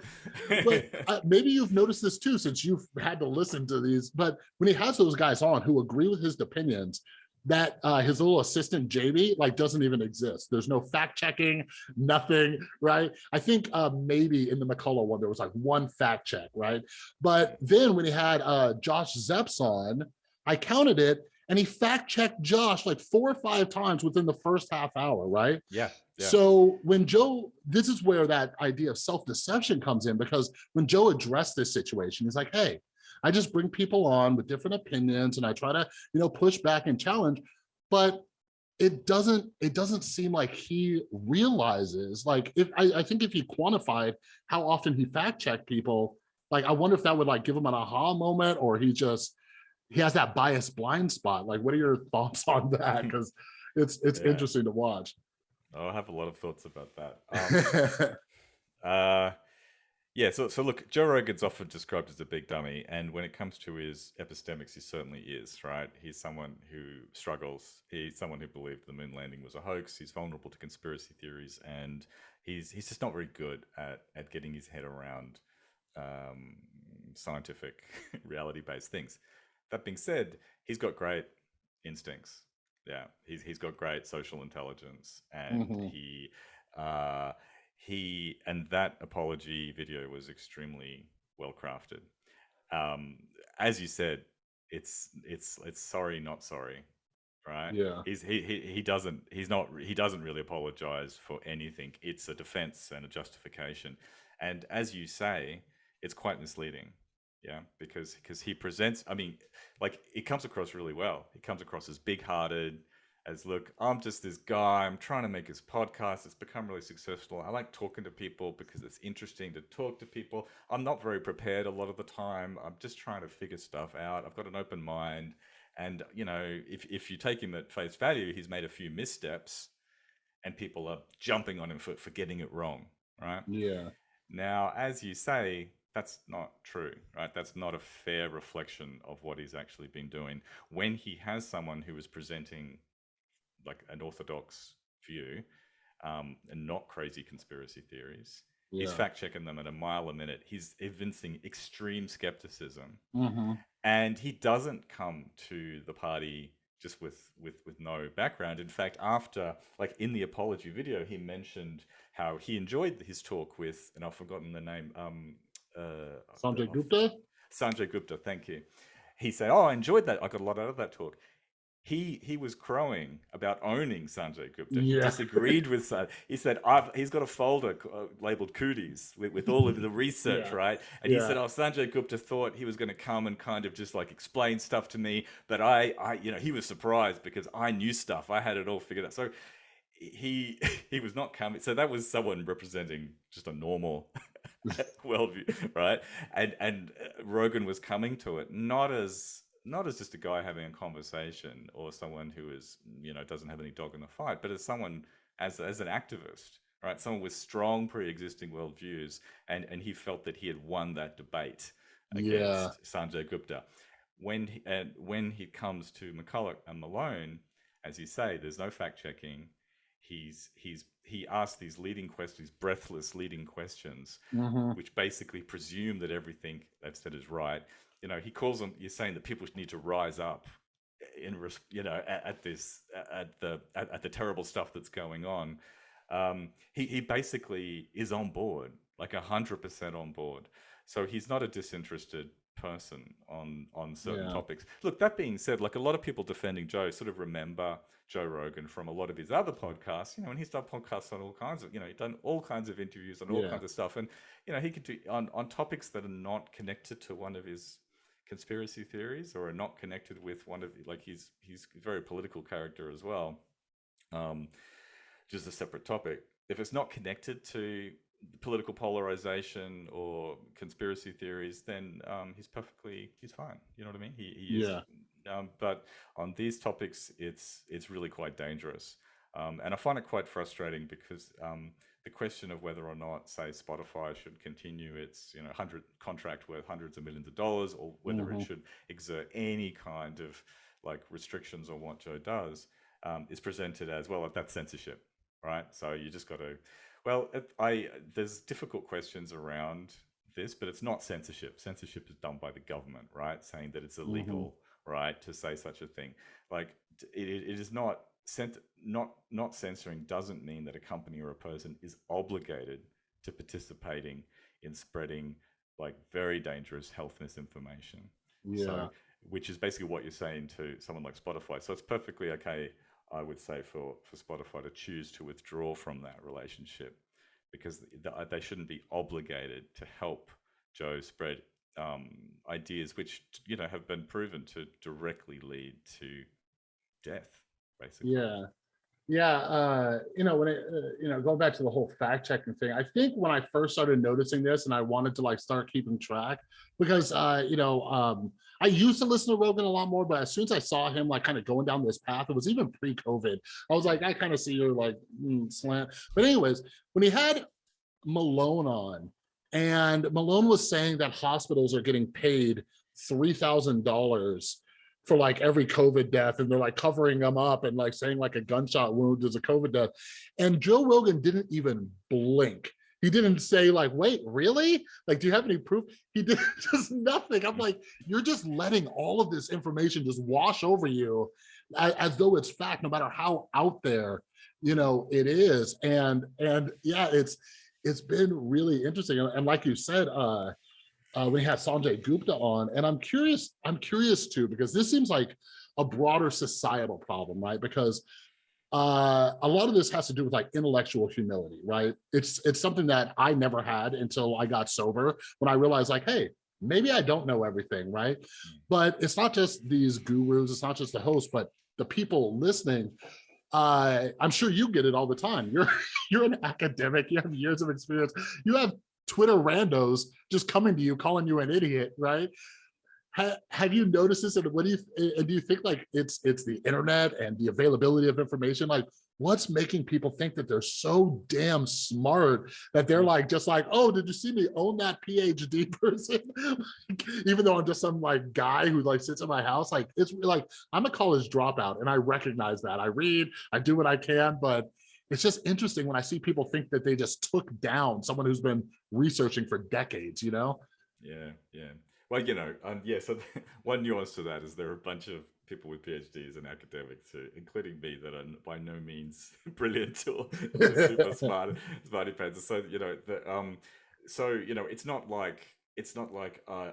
but uh, maybe you've noticed this too since you've had to listen to these. But when he has those guys on who agree with his opinions, that uh, his little assistant JB like doesn't even exist. There's no fact checking, nothing, right? I think uh, maybe in the McCullough one there was like one fact check, right? But then when he had uh, Josh Zepps on, I counted it, and he fact checked Josh like four or five times within the first half hour, right? yeah yeah So when Joe, this is where that idea of self-deception comes in because when Joe addressed this situation, he's like, hey, I just bring people on with different opinions and I try to, you know, push back and challenge, but it doesn't, it doesn't seem like he realizes, like if I, I think if he quantified how often he fact checked people, like I wonder if that would like give him an aha moment or he just, he has that bias blind spot. Like, what are your thoughts on that? Because it's, it's Yeah. interesting to watch. Oh, i have a lot of thoughts about that um, Uh, yeah. So, so look, Joe Rogan's often described as a big dummy, and when it comes to his epistemics, he certainly is. Right? He's someone who struggles. He's someone who believed the moon landing was a hoax. He's vulnerable to conspiracy theories, and he's he's just not very good at at getting his head around um, scientific, reality-based things. That being said, he's got great instincts. Yeah, he's he's got great social intelligence, and Mhm. he uh, he and that apology video was extremely well crafted. Um, as you said, it's it's it's sorry, not sorry, right? Yeah. He's he, he he doesn't he's not he doesn't really apologize for anything. It's a defense and a justification, and as you say, it's quite misleading. Yeah, because because he presents. I mean, like it comes across really well. He comes across as big-hearted, as look, I'm just this guy. I'm trying to make this podcast. It's become really successful. I like talking to people because it's interesting to talk to people. I'm not very prepared a lot of the time. I'm just trying to figure stuff out. I've got an open mind, And you know, if if you take him at face value, he's made a few missteps, and people are jumping on him for for getting it wrong, right? Yeah. Now, as you say, that's not true, right? That's not a fair reflection of what he's actually been doing. When he has someone who is presenting like an orthodox view um, and not crazy conspiracy theories, yeah. he's fact checking them at a mile a minute. He's evincing extreme skepticism, mm-hmm. and he doesn't come to the party just with with with no background. In fact, after like in the apology video, he mentioned how he enjoyed his talk with, and I've forgotten the name. Um, uh, Sanjay Gupta. Sanjay Gupta, thank you. He said, "Oh, I enjoyed that. I got a lot out of that talk." He he was crowing about owning Sanjay Gupta. Yeah. He disagreed with Sanjay. He said, I've, he's got a folder uh, labeled cooties with, with all of the research, yeah. right? And yeah. he said, oh, Sanjay Gupta thought he was going to come and kind of just like explain stuff to me. But I, I, you know, he was surprised because I knew stuff. I had it all figured out. So he he was not coming. So that was someone representing just a normal worldview, right? And, and uh, Rogan was coming to it not as not as just a guy having a conversation or someone who is you know doesn't have any dog in the fight, but as someone as as an activist, right? Someone with strong pre-existing worldviews, and and he felt that he had won that debate against yeah. Sanjay Gupta. When he, and when he comes to McCullough and Malone, as you say, there's no fact checking. He's he's he asks these leading questions, breathless leading questions, mm-hmm. which basically presume that everything they've said is right you know, he calls them. You're saying that people need to rise up in, you know, at, at this, at the, at, at, the terrible stuff that's going on. Um, he he basically is on board, like a hundred percent on board. So he's not a disinterested person on on certain yeah. topics. Look, that being said, like a lot of people defending Joe sort of remember Joe Rogan from a lot of his other podcasts. You know, and he's done podcasts on all kinds of, you know, he's done all kinds of interviews on all yeah. kinds of stuff, and you know, he could do on on topics that are not connected to one of his conspiracy theories or are not connected with one of like he's he's a very political character as well. Um just a separate topic. If it's not connected to political polarization or conspiracy theories then um he's perfectly he's fine. You know what i mean? He, he yeah. is, um, but on these topics it's it's really quite dangerous. Um, and I find it quite frustrating because um, the question of whether or not, say, Spotify should continue its, you know, hundred contract worth hundreds of millions of dollars, or whether mm-hmm. it should exert any kind of like restrictions on what Joe does, um, is presented as well. That's censorship, right? So you just got to. Well, it, I there's difficult questions around this, but it's not censorship. Censorship is done by the government, right? Saying that it's illegal, mm-hmm. right, to say such a thing. Like it, it is not not not censoring doesn't mean that a company or a person is obligated to participating in spreading like very dangerous health misinformation. Yeah. So, which is basically what you're saying to someone like Spotify. So it's perfectly okay, I would say, for for Spotify to choose to withdraw from that relationship because they shouldn't be obligated to help Joe spread um, ideas which you know have been proven to directly lead to death basically. Yeah. Yeah, uh, you know, when it, uh, you know, going back to the whole fact checking thing, I think when I first started noticing this and I wanted to like start keeping track because, uh, you know, um, I used to listen to Rogan a lot more, but as soon as I saw him like kind of going down this path, it was even pre-COVID. I was like, I kind of see your like mm, slant. But anyways, when he had Malone on, and Malone was saying that hospitals are getting paid three thousand dollars for like every COVID death and they're like covering them up and like saying like a gunshot wound is a COVID death. And Joe Rogan didn't even blink. He didn't say like, wait, really? Like, do you have any proof? He did just nothing. I'm like, you're just letting all of this information just wash over you as, as though it's fact, no matter how out there, you know, it is. And, and yeah, it's, it's been really interesting. And like you said, uh, uh, we had Sanjay Gupta on, and I'm curious. I'm curious too because this seems like a broader societal problem, right? Because uh, a lot of this has to do with like intellectual humility, right? It's it's something that I never had until I got sober when I realized like, hey, maybe I don't know everything, right? But it's not just these gurus, it's not just the host, but the people listening. Uh, I'm sure you get it all the time. You're you're an academic, you have years of experience, you have Twitter randos just coming to you, calling you an idiot, right? ha, have you noticed this? And what do you and do you think like it's it's the internet and the availability of information? Like, what's making people think that they're so damn smart that they're mm. like just like, oh, did you see me own that PhD person? Even though I'm just some like guy who like sits in my house, like it's like I'm a college dropout and I recognize that. I read, I do what I can, but it's just interesting when I see people think that they just took down someone who's been researching for decades, you know? Yeah, yeah. Well, you know, um, yeah. So one nuance to that is there are a bunch of people with PhDs and academics, uh, including me, that are by no means brilliant or super smart, smarty pants. So you know, the, um, so you know, it's not like it's not like, uh,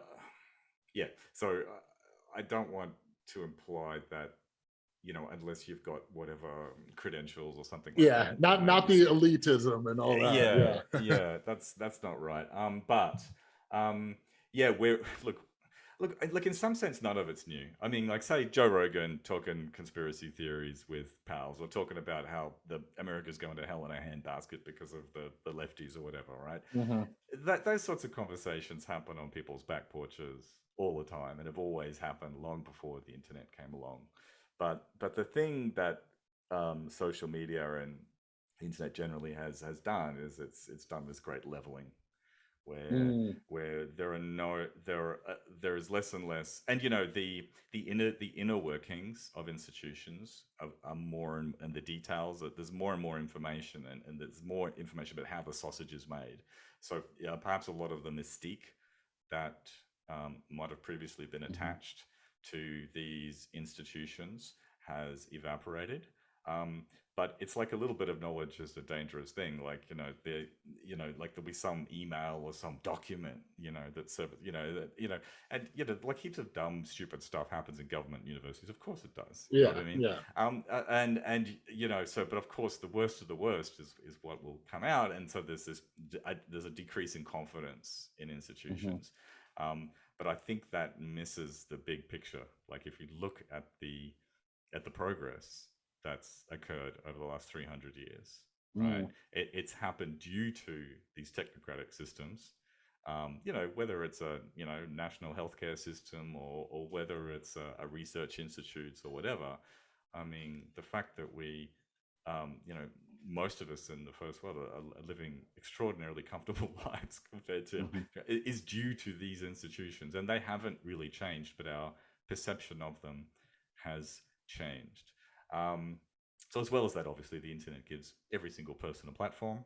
yeah. So uh, I don't want to imply that you know, unless you've got whatever credentials or something. Like yeah, that, not not the elitism and all that. Yeah, yeah, yeah, that's that's not right. Um, but um, yeah, we're look, look, like in some sense, none of it's new. I mean, like say Joe Rogan talking conspiracy theories with pals, or talking about how the America's going to hell in a handbasket because of the the lefties or whatever, right? Mm-hmm. That those sorts of conversations happen on people's back porches all the time, and have always happened long before the internet came along. But but the thing that um, social media and internet generally has has done is it's it's done this great leveling where mm. where there are no there are, uh, there is less and less and you know the the inner the inner workings of institutions are, are more and, and the details that there's more and more information and, and there's more information about how the sausage is made so yeah, perhaps a lot of the mystique that um, might have previously been mm-hmm. attached. To these institutions has evaporated um, but it's like a little bit of knowledge is a dangerous thing. Like, you know, there, you know, like there'll be some email or some document, you know, that you know, that, you know, and, you know, like heaps of dumb, stupid stuff happens in government universities. Of course it does. Yeah. I mean? Yeah. Um, and, and, you know, so, but of course the worst of the worst is, is what will come out. And so there's this, there's a decrease in confidence in mm-hmm. institutions. Mm -hmm. um, but I think that misses the big picture. Like if you look at the, at the progress, that's occurred over the last 300 years right mm. it, it's happened due to these technocratic systems um, you know whether it's a you know national healthcare system or, or whether it's a, a research institutes or whatever i mean the fact that we um, you know most of us in the first world are, are living extraordinarily comfortable lives compared to mm -hmm. is due to these institutions and they haven't really changed but our perception of them has changed um, so as well as that, obviously, the internet gives every single person a platform,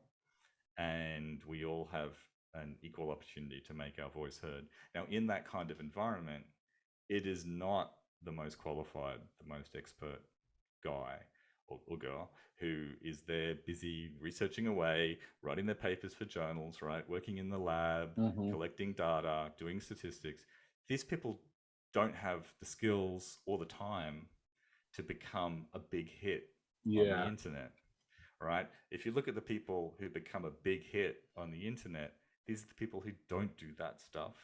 and we all have an equal opportunity to make our voice heard. Now, in that kind of environment, it is not the most qualified, the most expert guy or, or, girl who is there busy researching away, writing their papers for journals, right? Working in the lab, mm -hmm. collecting data, doing statistics. These people don't have the skills or the time to become a big hit yeah. on the internet, right? If you look at the people who become a big hit on the internet, these are the people who don't do that stuff.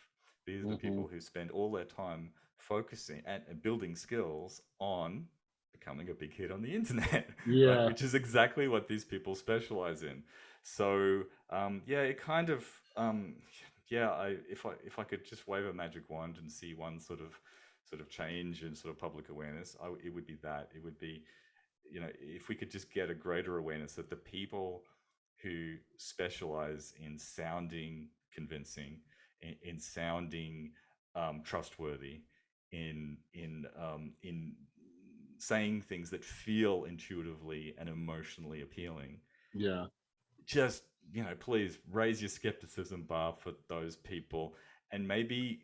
These are mm -hmm. the people mm-hmm. who spend all their time focusing and building skills on becoming a big hit on the internet, yeah, right? which is exactly what these people specialize in. So um, yeah, it kind of um, yeah, I if I if I could just wave a magic wand and see one sort of sort of change in sort of public awareness, I, it would be that. It would be, you know, if we could just get a greater awareness that the people who specialize in sounding convincing, in, in sounding um, trustworthy, in in um, in saying things that feel intuitively and emotionally appealing. Yeah. Just you know, please raise your skepticism bar for those people and maybe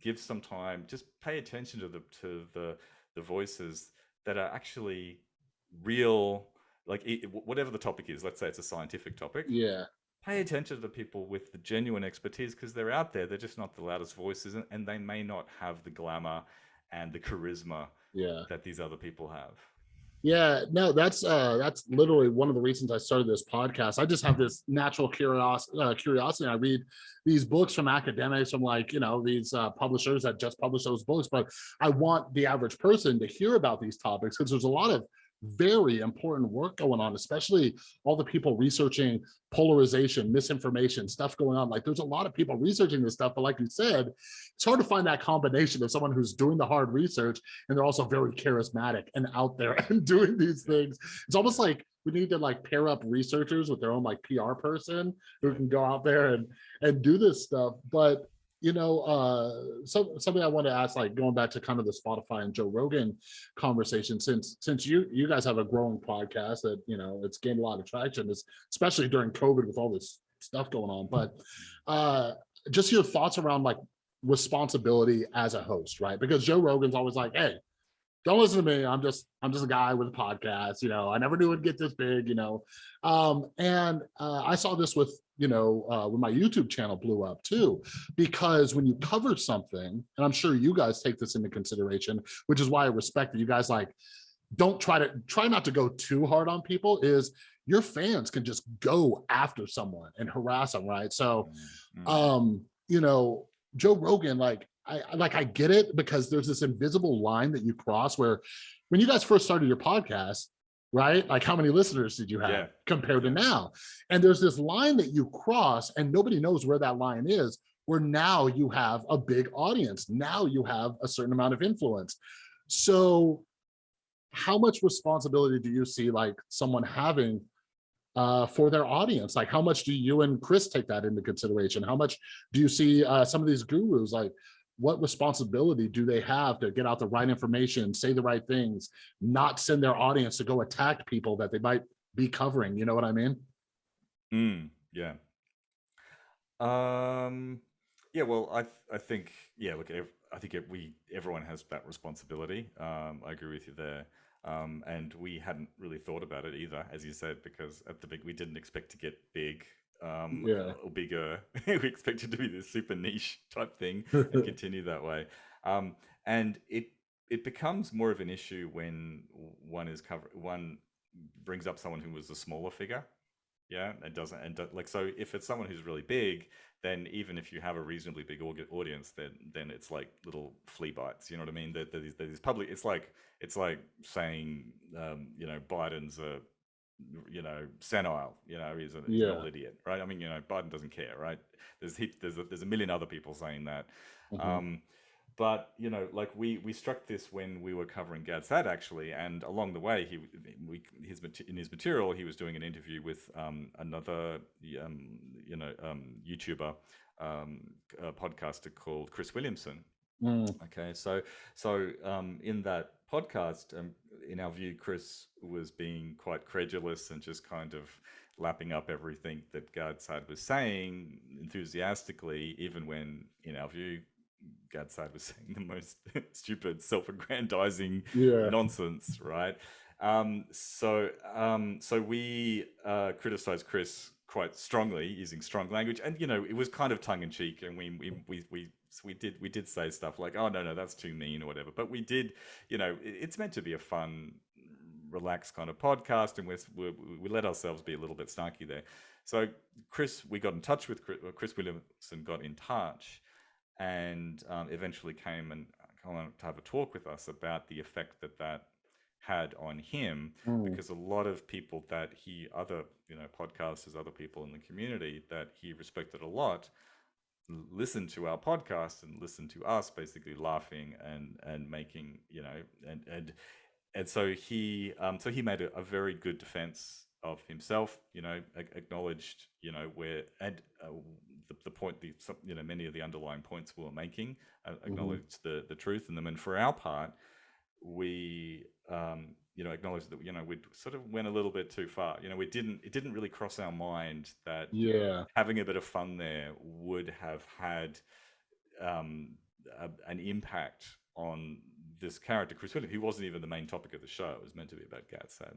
give some time just pay attention to the to the the voices that are actually real like it, whatever the topic is let's say it's a scientific topic yeah pay attention to the people with the genuine expertise because they're out there they're just not the loudest voices and, and they may not have the glamour and the charisma yeah that these other people have yeah, no, that's uh, that's literally one of the reasons I started this podcast. I just have this natural curiosity. Uh, curiosity. I read these books from academics, from like you know these uh, publishers that just publish those books, but I want the average person to hear about these topics because there's a lot of very important work going on, especially all the people researching polarization, misinformation, stuff going on. Like there's a lot of people researching this stuff, but like you said, it's hard to find that combination of someone who's doing the hard research and they're also very charismatic and out there and doing these things. It's almost like we need to like pair up researchers with their own like PR person who can go out there and and do this stuff. But you know, uh, so, something I want to ask, like going back to kind of the Spotify and Joe Rogan conversation, since since you you guys have a growing podcast that you know it's gained a lot of traction, especially during COVID with all this stuff going on. But uh, just your thoughts around like responsibility as a host, right? Because Joe Rogan's always like, hey, don't listen to me. I'm just I'm just a guy with a podcast. You know, I never knew it'd get this big. You know, um, and uh, I saw this with you know uh, when my YouTube channel blew up too, because when you cover something, and I'm sure you guys take this into consideration, which is why I respect that you guys like don't try to try not to go too hard on people. Is your fans can just go after someone and harass them, right? So, mm-hmm. um, you know, Joe Rogan, like I like I get it because there's this invisible line that you cross where when you guys first started your podcast, right? Like how many listeners did you have yeah. compared to now? And there's this line that you cross and nobody knows where that line is, where now you have a big audience. Now you have a certain amount of influence. So how much responsibility do you see like someone having uh, for their audience? Like how much do you and Chris take that into consideration? How much do you see uh, some of these gurus like what responsibility do they have to get out the right information, say the right things, not send their audience to go attack people that they might be covering? You know what I mean? Mm, yeah. Um, yeah, well, I, I think, yeah, look, I think it, we, everyone has that responsibility. Um, I agree with you there. Um, and we hadn't really thought about it either, as you said, because at the big, we didn't expect to get big um, yeah. or bigger. we expect it to be this super niche type thing and continue that way. Um, and it it becomes more of an issue when one is cover one brings up someone who was a smaller figure. Yeah, and doesn't and like so if it's someone who's really big, then even if you have a reasonably big audience, then then it's like little flea bites. You know what I mean? That there's public. It's like it's like saying um, you know Biden's a you know, senile, you know, he's, a, he's yeah. an old idiot, right? I mean, you know, Biden doesn't care, right? There's there's a, there's a million other people saying that. Mm-hmm. Um, but you know, like we we struck this when we were covering Gad Saad actually, and along the way, he we his in his material he was doing an interview with um, another um, you know um, YouTuber um, podcaster called Chris Williamson. Mm. Okay, so so um, in that podcast, um, in our view, Chris was being quite credulous and just kind of lapping up everything that Gad was saying enthusiastically, even when, in our view, Gad Saad was saying the most stupid, self-aggrandizing yeah. nonsense, right? Um, so, um, so we uh, criticized Chris quite strongly using strong language, and you know, it was kind of tongue in cheek, and we we we, we we did we did say stuff like, "Oh no, no, that's too mean" or whatever. But we did, you know, it's meant to be a fun, relaxed kind of podcast, and we we let ourselves be a little bit snarky there. So Chris, we got in touch with Chris, Chris Williamson, got in touch, and um, eventually came and came to have a talk with us about the effect that that had on him mm. because a lot of people that he other you know podcasters other people in the community that he respected a lot listened to our podcast and listened to us basically laughing and and making you know and and and so he um so he made a, a very good defense of himself you know acknowledged you know where and uh, the, the point the you know many of the underlying points we were making uh, mm-hmm. acknowledged mm -hmm. the the truth in them and for our part we um you know, acknowledge that you know we sort of went a little bit too far. You know, we didn't. It didn't really cross our mind that yeah, having a bit of fun there would have had um, a, an impact on this character, Chris Williams. He wasn't even the main topic of the show. It was meant to be about Gad Saad.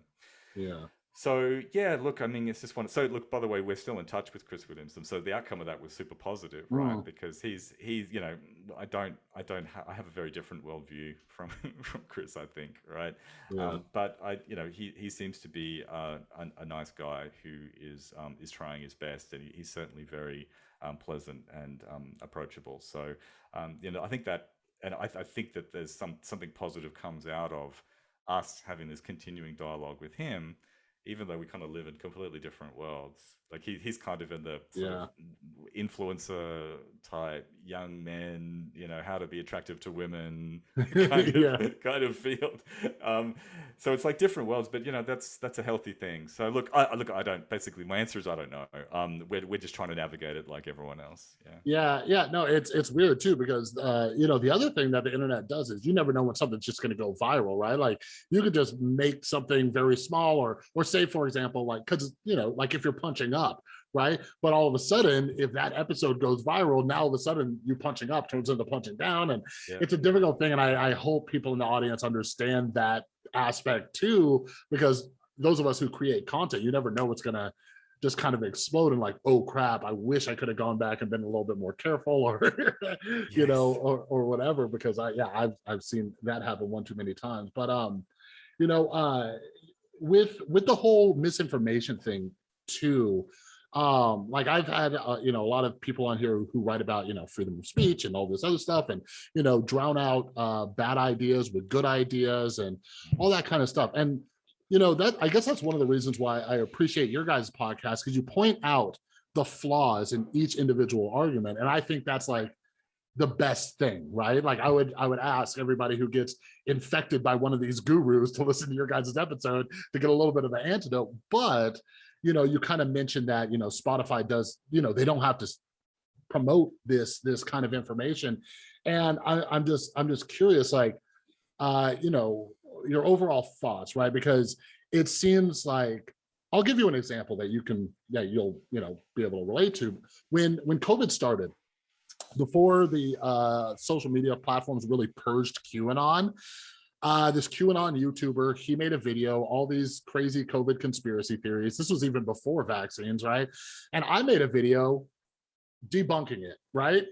Yeah. So yeah, look, I mean, it's just one. So look, by the way, we're still in touch with Chris Williamson. So the outcome of that was super positive, right? Mm. Because he's he's you know, I don't I don't ha- I have a very different worldview from from Chris, I think, right? Yeah. Um, but I you know he he seems to be uh, a, a, nice guy who is um, is trying his best, and he, he's certainly very um, pleasant and um, approachable. So um, you know, I think that, and I, I think that there's some something positive comes out of us having this continuing dialogue with him, even though we kind of live in completely different worlds. Like he, he's kind of in the Yeah. of influencer type young men, you know, how to be attractive to women kind of Yeah. kind of field. Um, so it's like different worlds, but you know, that's that's a healthy thing. So look, I I- look, I don't. Basically, my answer is I don't know. Um, we're we're just trying to navigate it like everyone else. Yeah. Yeah, yeah, no, it's it's weird too because uh, you know the other thing that the internet does is you never know when something's just going to go viral, right? Like you could just make something very small, or or say for example, like because you know, like if you're punching up, right? But all of a sudden, if that episode goes viral, now all of a sudden you punching up turns into punching down, and Yeah. it's a difficult thing. And I, I hope people in the audience understand that aspect too, because those of us who create content, you never know what's gonna just kind of explode and like, oh crap, I wish I could have gone back and been a little bit more careful or you know, or or whatever, because I yeah, I've I've seen that happen one too many times. But um, you know, uh with with the whole misinformation thing too, um, like I've had uh, you know, a lot of people on here who write about, you know, freedom of speech and all this other stuff and you know, drown out uh bad ideas with good ideas and all that kind of stuff. And you know that i guess that's one of the reasons why i appreciate your guys podcast because you point out the flaws in each individual argument and i think that's like the best thing right like i would i would ask everybody who gets infected by one of these gurus to listen to your guys' episode to get a little bit of an antidote but you know you kind of mentioned that you know spotify does you know they don't have to promote this this kind of information. And I, i'm just i'm just curious like uh you know your overall thoughts right? Because it seems like i'll give you an example that you can that you'll you know be able to relate to. When when covid started before the uh social media platforms really purged qanon uh this qanon youtuber he made a video all these crazy covid conspiracy theories this was even before vaccines right and i made a video debunking it right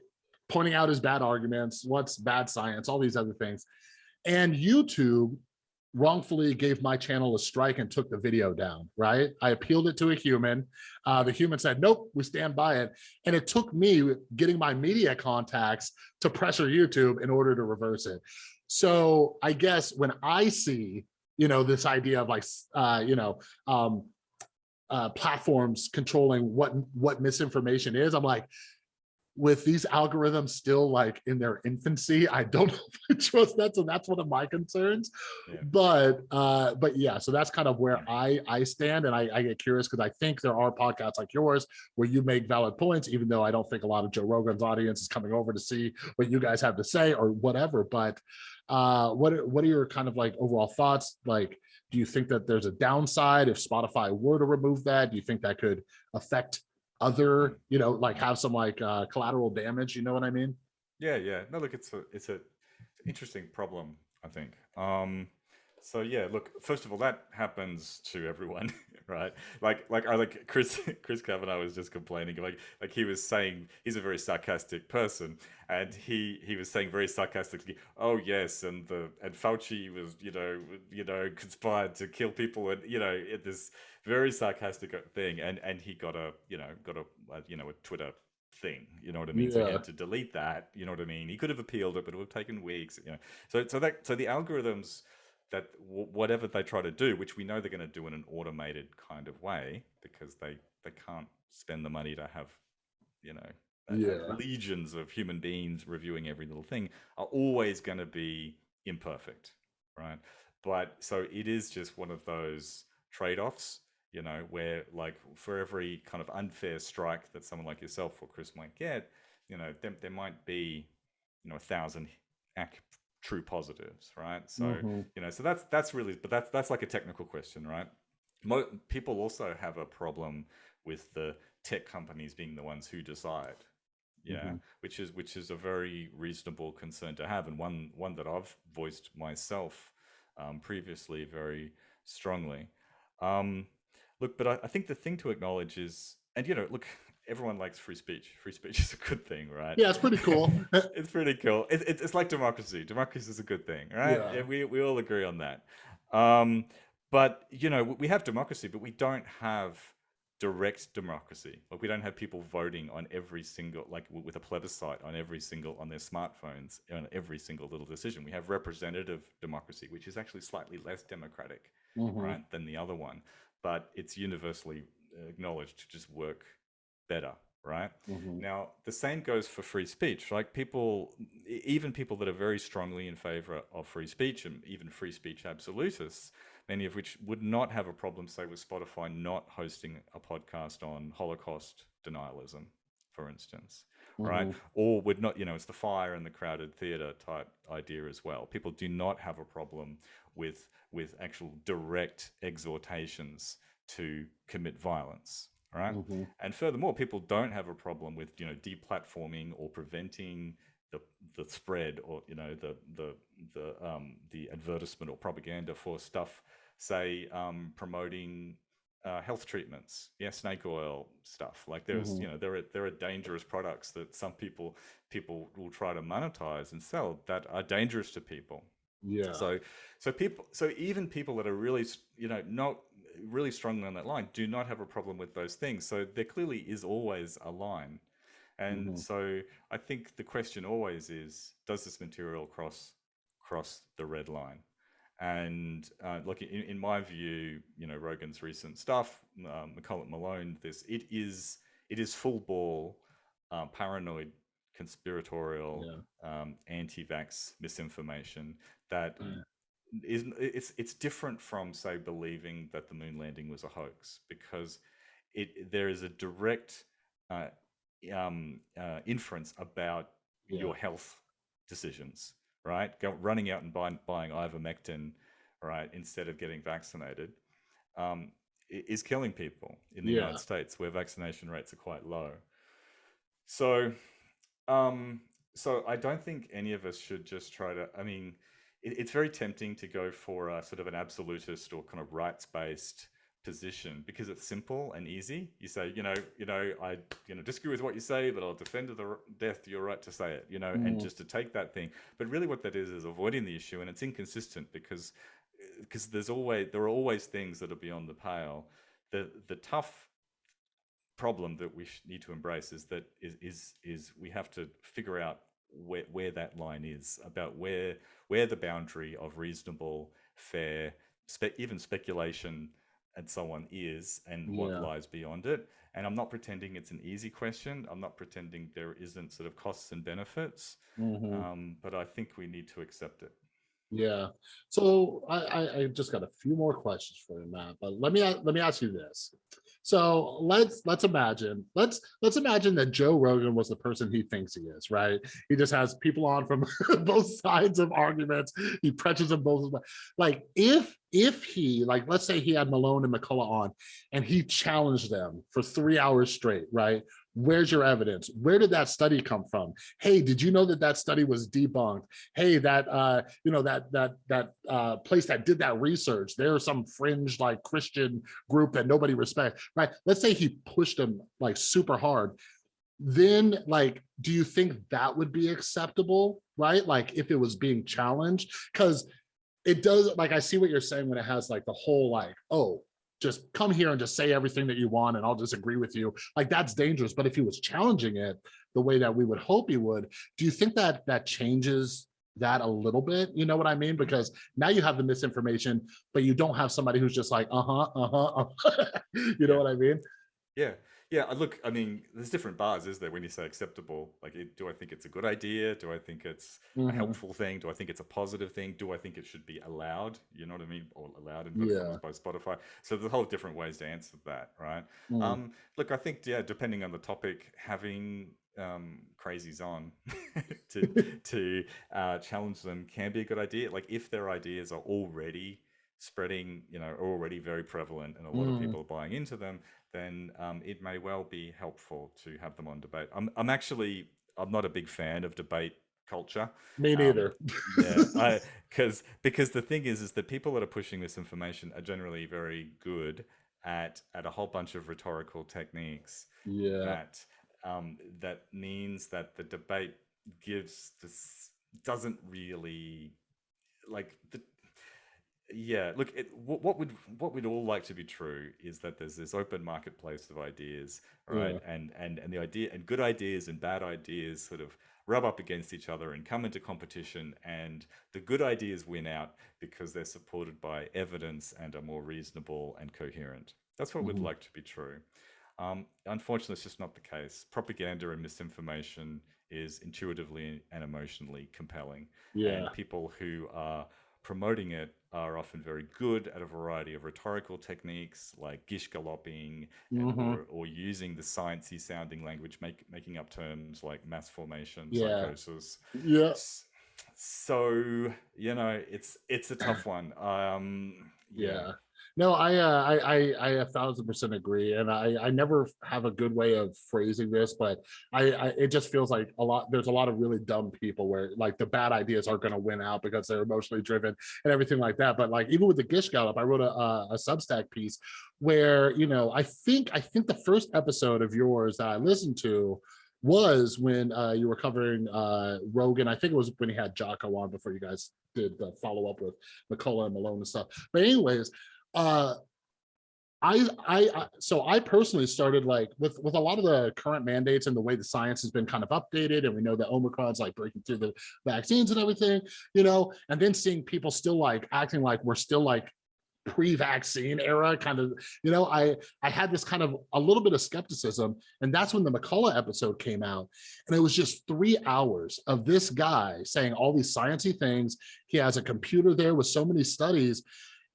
pointing out his bad arguments what's bad science all these other things and youtube wrongfully gave my channel a strike and took the video down, right? I appealed it to a human. Uh, the human said, nope, we stand by it. And it took me getting my media contacts to pressure YouTube in order to reverse it. So I guess when I see, you know, this idea of like, uh, you know, um, uh, platforms controlling what what misinformation is, I'm like, with these algorithms still like in their infancy, I don't know if I trust that. So that's one of my concerns. Yeah. But uh, but yeah, so that's kind of where I I stand, and I, I get curious because I think there are podcasts like yours where you make valid points, even though I don't think a lot of Joe Rogan's audience is coming over to see what you guys have to say or whatever. But uh, what are- what are your kind of like overall thoughts? Like, do you think that there's a downside if Spotify were to remove that? Do you think that could affect other, you know, like have some like uh, collateral damage? You know what I mean? Yeah, yeah. No, look, it's a it's a interesting problem, I think. Um, so yeah, look, first of all, that happens to everyone, right? Like like I like Chris Chris Kavanagh was just complaining, like like he was saying he's a very sarcastic person, and he he was saying very sarcastically, oh yes, and the and Fauci was you know you know conspired to kill people, and you know it, this very sarcastic thing, and and he got a you know got a, you know a Twitter thing. You know what I mean? So he Yeah. had to delete that. You know what I mean? He could have appealed it, but it would have taken weeks. You know, so so that so the algorithms that w- whatever they try to do, which we know they're going to do in an automated kind of way, because they they can't spend the money to have, you know, Yeah. legions of human beings reviewing every little thing, are always going to be imperfect, right? But so it is just one of those trade-offs you know, where like for every kind of unfair strike that someone like yourself or Chris might get, you know, there, there might be, you know, a thousand ac- true positives, right? So, Mhm. you know, so that's that's really, but that's that's like a technical question, right? Mo- people also have a problem with the tech companies being the ones who decide, yeah, Mhm. which is which is a very reasonable concern to have, and one one that I've voiced myself um, previously very strongly. Um, look, but I, I think the thing to acknowledge is, and you know, look, everyone likes free speech. Free speech is a good thing, right? Yeah, it's pretty cool. it's pretty cool. It, it, it's like democracy. Democracy is a good thing, right? Yeah. We we all agree on that. Um, but you know, we have democracy, but we don't have direct democracy. Like we don't have people voting on every single, like with a plebiscite on every single, on their smartphones, on every single little decision. We have representative democracy, which is actually slightly less democratic, mm-hmm. right, than the other one. But it's universally acknowledged to just work better, right? Mm-hmm. Now, the same goes for free speech. Like people, even people that are very strongly in favor of free speech and even free speech absolutists, many of which would not have a problem, say, with Spotify not hosting a podcast on Holocaust denialism, for instance, mm-hmm. right? Or would not, you know, it's the fire and the crowded theater type idea as well. People do not have a problem with with actual direct exhortations to commit violence, right? Mm-hmm. And furthermore, people don't have a problem with you know deplatforming or preventing the the spread or you know the the the um, the advertisement or propaganda for stuff say um, promoting uh, health treatments, yeah, snake oil stuff. Like there's, mm-hmm. you know, there are there are dangerous products that some people people will try to monetize and sell that are dangerous to people. Yeah. So, so people, so even people that are really, you know, not really strongly on that line do not have a problem with those things. So there clearly is always a line. And mm-hmm. so I think the question always is, does this material cross cross the red line? And uh, look, in, in, my view, you know, Rogan's recent stuff, um, McCullough Malone, this it is it is full ball, uh, paranoid, conspiratorial, yeah. um, anti-vax misinformation that yeah. Is it's it's different from say believing that the moon landing was a hoax because it there is a direct uh, um, uh, inference about yeah. your health decisions right? Go, running out and buying, buying ivermectin, right, instead of getting vaccinated, um, is killing people in the yeah. United States, where vaccination rates are quite low. So, um, so I don't think any of us should just try to. I mean, it, it's very tempting to go for a sort of an absolutist or kind of rights-based position because it's simple and easy. You say, you know, you know, I, you know, disagree with what you say, but I'll defend to the death your right to say it, you know, mm. and just to take that thing. But really, what that is is avoiding the issue, and it's inconsistent because because there's always there are always things that are beyond the pale. The the tough problem that we need to embrace is that is is is we have to figure out where where that line is about where where the boundary of reasonable, fair, spe even speculation and so on is and what lies beyond it. And I'm not pretending it's an easy question. I'm not pretending there isn't sort of costs and benefits, mm-hmm. um, but I think we need to accept it. Yeah. So I, I, just got a few more questions for you, Matt. But let me let me ask you this. So let's let's imagine let's let's imagine that Joe Rogan was the person he thinks he is, right? He just has people on from both sides of arguments. He preaches them both. Like if if he like let's say he had Malone and McCullough on, and he challenged them for three hours straight, right? Where's your evidence? Where did that study come from? Hey, did you know that that study was debunked? Hey, that uh, you know that that that uh, place that did that research, they're some fringe like Christian group that nobody respects, right? Let's say he pushed them like super hard. Then, like, do you think that would be acceptable, right? Like, if it was being challenged, because it does. Like, I see what you're saying when it has like the whole like, oh, just come here and just say everything that you want and I'll just agree with you. Like that's dangerous. But if he was challenging it the way that we would hope he would, do you think that that changes that a little bit? You know what I mean? Because now you have the misinformation, but you don't have somebody who's just like, uh-huh, uh-huh, uh-huh. you know what I mean? Yeah. Yeah, look, I mean, there's different bars, is there, when you say acceptable? Like, do I think it's a good idea? Do I think it's mm-hmm. a helpful thing? Do I think it's a positive thing? Do I think it should be allowed? You know what I mean? Or allowed in yeah. by Spotify. So there's a whole different ways to answer that, right? Mm. Um, look, I think, yeah, depending on the topic, having um, crazies on to to uh, challenge them can be a good idea. Like if their ideas are already spreading, you know, already very prevalent and a lot mm. of people are buying into them, then um, it may well be helpful to have them on debate. I'm, I'm actually, I'm not a big fan of debate culture. Me um, neither. Um, yeah, because because the thing is, is that people that are pushing this information are generally very good at at a whole bunch of rhetorical techniques. Yeah. That um, that means that the debate gives this doesn't really like the yeah, look, it, what, what would what we'd all like to be true is that there's this open marketplace of ideas, right? Yeah. And and and the idea and good ideas and bad ideas sort of rub up against each other and come into competition, and the good ideas win out because they're supported by evidence and are more reasonable and coherent. That's what we'd Mhm. like to be true. Um, unfortunately, it's just not the case. Propaganda and misinformation is intuitively and emotionally compelling Yeah. and people who are promoting it are often very good at a variety of rhetorical techniques like gish galloping and, hmm or, or using the sciencey sounding language, make, making up terms like mass formation, Yeah. psychosis. Yeah. S- So, you know, it's it's a tough one. Um, yeah. Yeah. No, I, uh, I, I, I a thousand percent agree, and I, I never have a good way of phrasing this, but I, I, it just feels like a lot. There's a lot of really dumb people where like the bad ideas are going to win out because they're emotionally driven and everything like that. But like even with the Gish Gallop, I wrote a, a, a Substack piece where you know I think I think the first episode of yours that I listened to was when uh, you were covering uh, Rogan. I think it was when he had Jocko on before you guys did the follow up with McCullough and Malone and stuff. But anyways, uh, I, I, I- so I personally started like with with a lot of the current mandates and the way the science has been kind of updated, and we know that Omicron's like breaking through the vaccines and everything, you know, and then seeing people still like acting like we're still like pre-vaccine era kind of you know i i had this kind of a little bit of skepticism and that's when the mccullough episode came out and it was just three hours of this guy saying all these sciencey things. He has a computer there with so many studies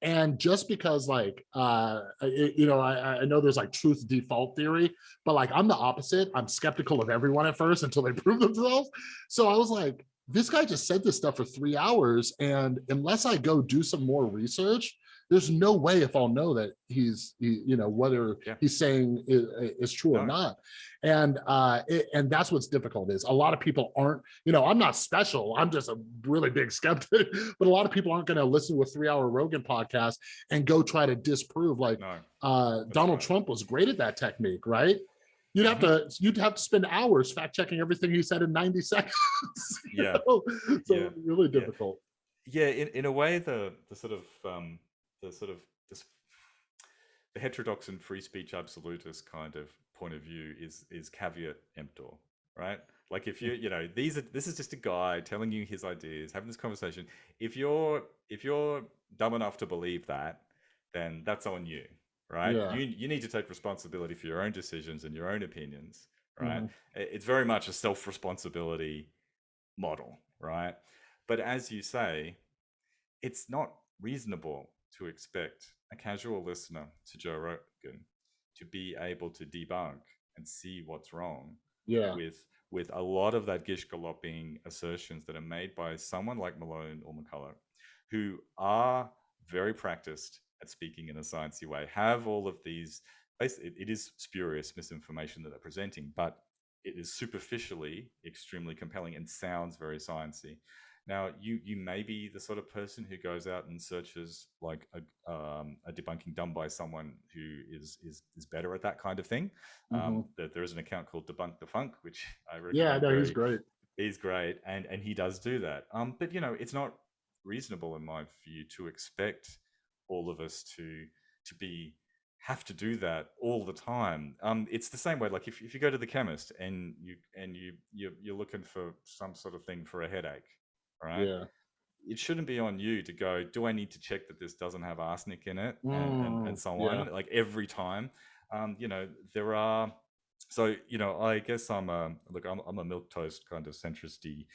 and just because like uh it- you know I, I know there's like truth default theory but like i'm the opposite. I'm skeptical of everyone at first until they prove themselves. So i was like this guy just said this stuff for three hours and unless i go do some more research there's no way if i'll know that he's he, you know whether Yeah. he's saying is, is true or not and uh it, and that's what's difficult is a lot of people aren't you know i'm not special i'm just a really big skeptic but a lot of people aren't going to listen to a three hour rogan podcast and go try to disprove like No. uh donald right. trump was great at that technique right you'd have to you'd have to spend hours fact checking everything he said in 90 seconds Yeah. know? so Yeah. really difficult Yeah, in, in a way, the the sort of um, the sort of this, the heterodox and free speech absolutist kind of point of view is is caveat emptor, right? Like if you you know these are this is just a guy telling you his ideas, having this conversation. If you're if you're dumb enough to believe that, then that's on you, right? Yeah. You you need to take responsibility for your own decisions and your own opinions, right? Mhm. It's very much a self responsibility model, right? But as you say, it's not reasonable to expect a casual listener to Joe Rogan to be able to debunk and see what's wrong yeah with with a lot of that gish galloping assertions that are made by someone like Malone or McCullough, who are very practiced at speaking in a sciencey way, have all of these. it is spurious misinformation that they're presenting, but it is superficially extremely compelling and sounds very sciencey. Now, you you may be the sort of person who goes out and searches like a, um, a debunking done by someone who is is is better at that kind of thing. Um, there, there is an account called Debunk the Funk, which I yeah no he's great He's great, and and he does do that. Um, but you know, it's not reasonable in my view to expect all of us to to be have to do that all the time. Um, it's the same way. Like if, if you go to the chemist and you and you you're, you're looking for some sort of thing for a headache, right? yeah it shouldn't be on you to go do i need to check that this doesn't have arsenic in it and, and, Mm, and so yeah. on like every time um you know there are so you know i guess i'm a look i'm, I'm a milk toast kind of centristy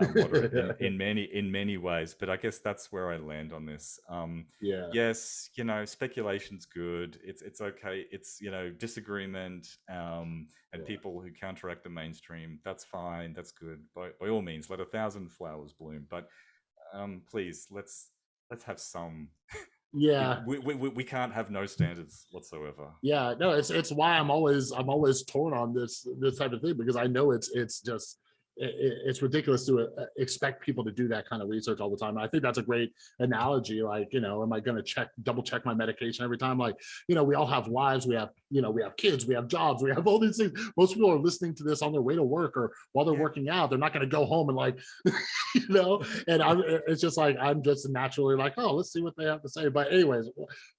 moderate in, in many in many ways but i guess that's where i land on this. Um yeah. yes you know speculation's good. It's it's okay. It's you know disagreement um and Yeah. people who counteract the mainstream that's fine that's good. By, by all means let a thousand flowers bloom but um please let's let's have some yeah. We, we, we we can't have no standards whatsoever. Yeah no it's it's why i'm always i'm always torn on this this type of thing because i know it's it's just it's ridiculous to uh, expect people to do that kind of research all the time. I think that's a great analogy. Like, you know, am I going to check, double check my medication every time? Like, you know, we all have lives, we have, you know, we have kids, we have jobs, we have all these things. Most people are listening to this on their way to work or while they're working out. They're not going to go home and like, you know, and I'm, it's just like, I'm just naturally like, oh, let's see what they have to say. But anyways,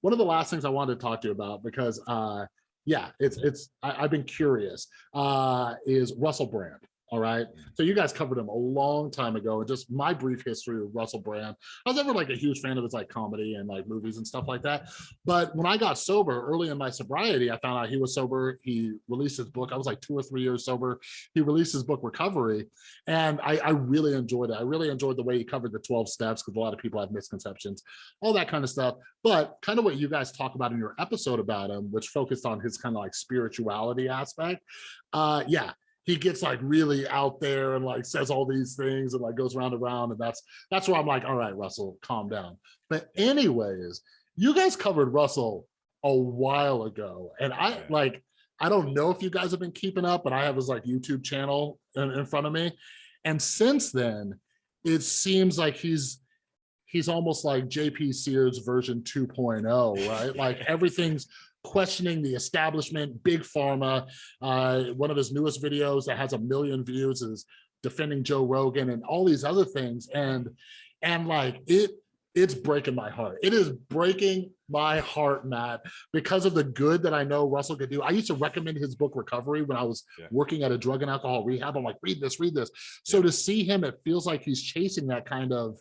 one of the last things I wanted to talk to you about because, uh, yeah, it's, it's, I, have been curious, uh, is Russell Brand. All right. So you guys covered him a long time ago. And just my brief history of Russell Brand. I was never like a huge fan of his like comedy and like movies and stuff like that. But when I got sober early in my sobriety, I found out he was sober. He released his book. I was like two or three years sober. He released his book Recovery. And I, I really enjoyed it. I really enjoyed the way he covered the 12 steps because a lot of people have misconceptions, all that kind of stuff. But kind of what you guys talk about in your episode about him, which focused on his kind of like spirituality aspect. Uh, yeah, he gets like really out there and like says all these things and like goes round and round and that's that's where I'm like, all right, Russell, calm down. But anyways, you guys covered Russell a while ago, and I like I don't know if you guys have been keeping up, but I have his like YouTube channel in, in front of me, and since then, it seems like he's he's almost like JP Sears version 2.0, right? like everything's questioning the establishment, big pharma. Uh, one of his newest videos that has a million views is defending Joe Rogan and all these other things. And, and like it, it's breaking my heart. It is breaking my heart, Matt, because of the good that I know Russell could do. I used to recommend his book Recovery when I was yeah. working at a drug and alcohol rehab. I'm like, read this, read this. So yeah. to see him, it feels like he's chasing that kind of,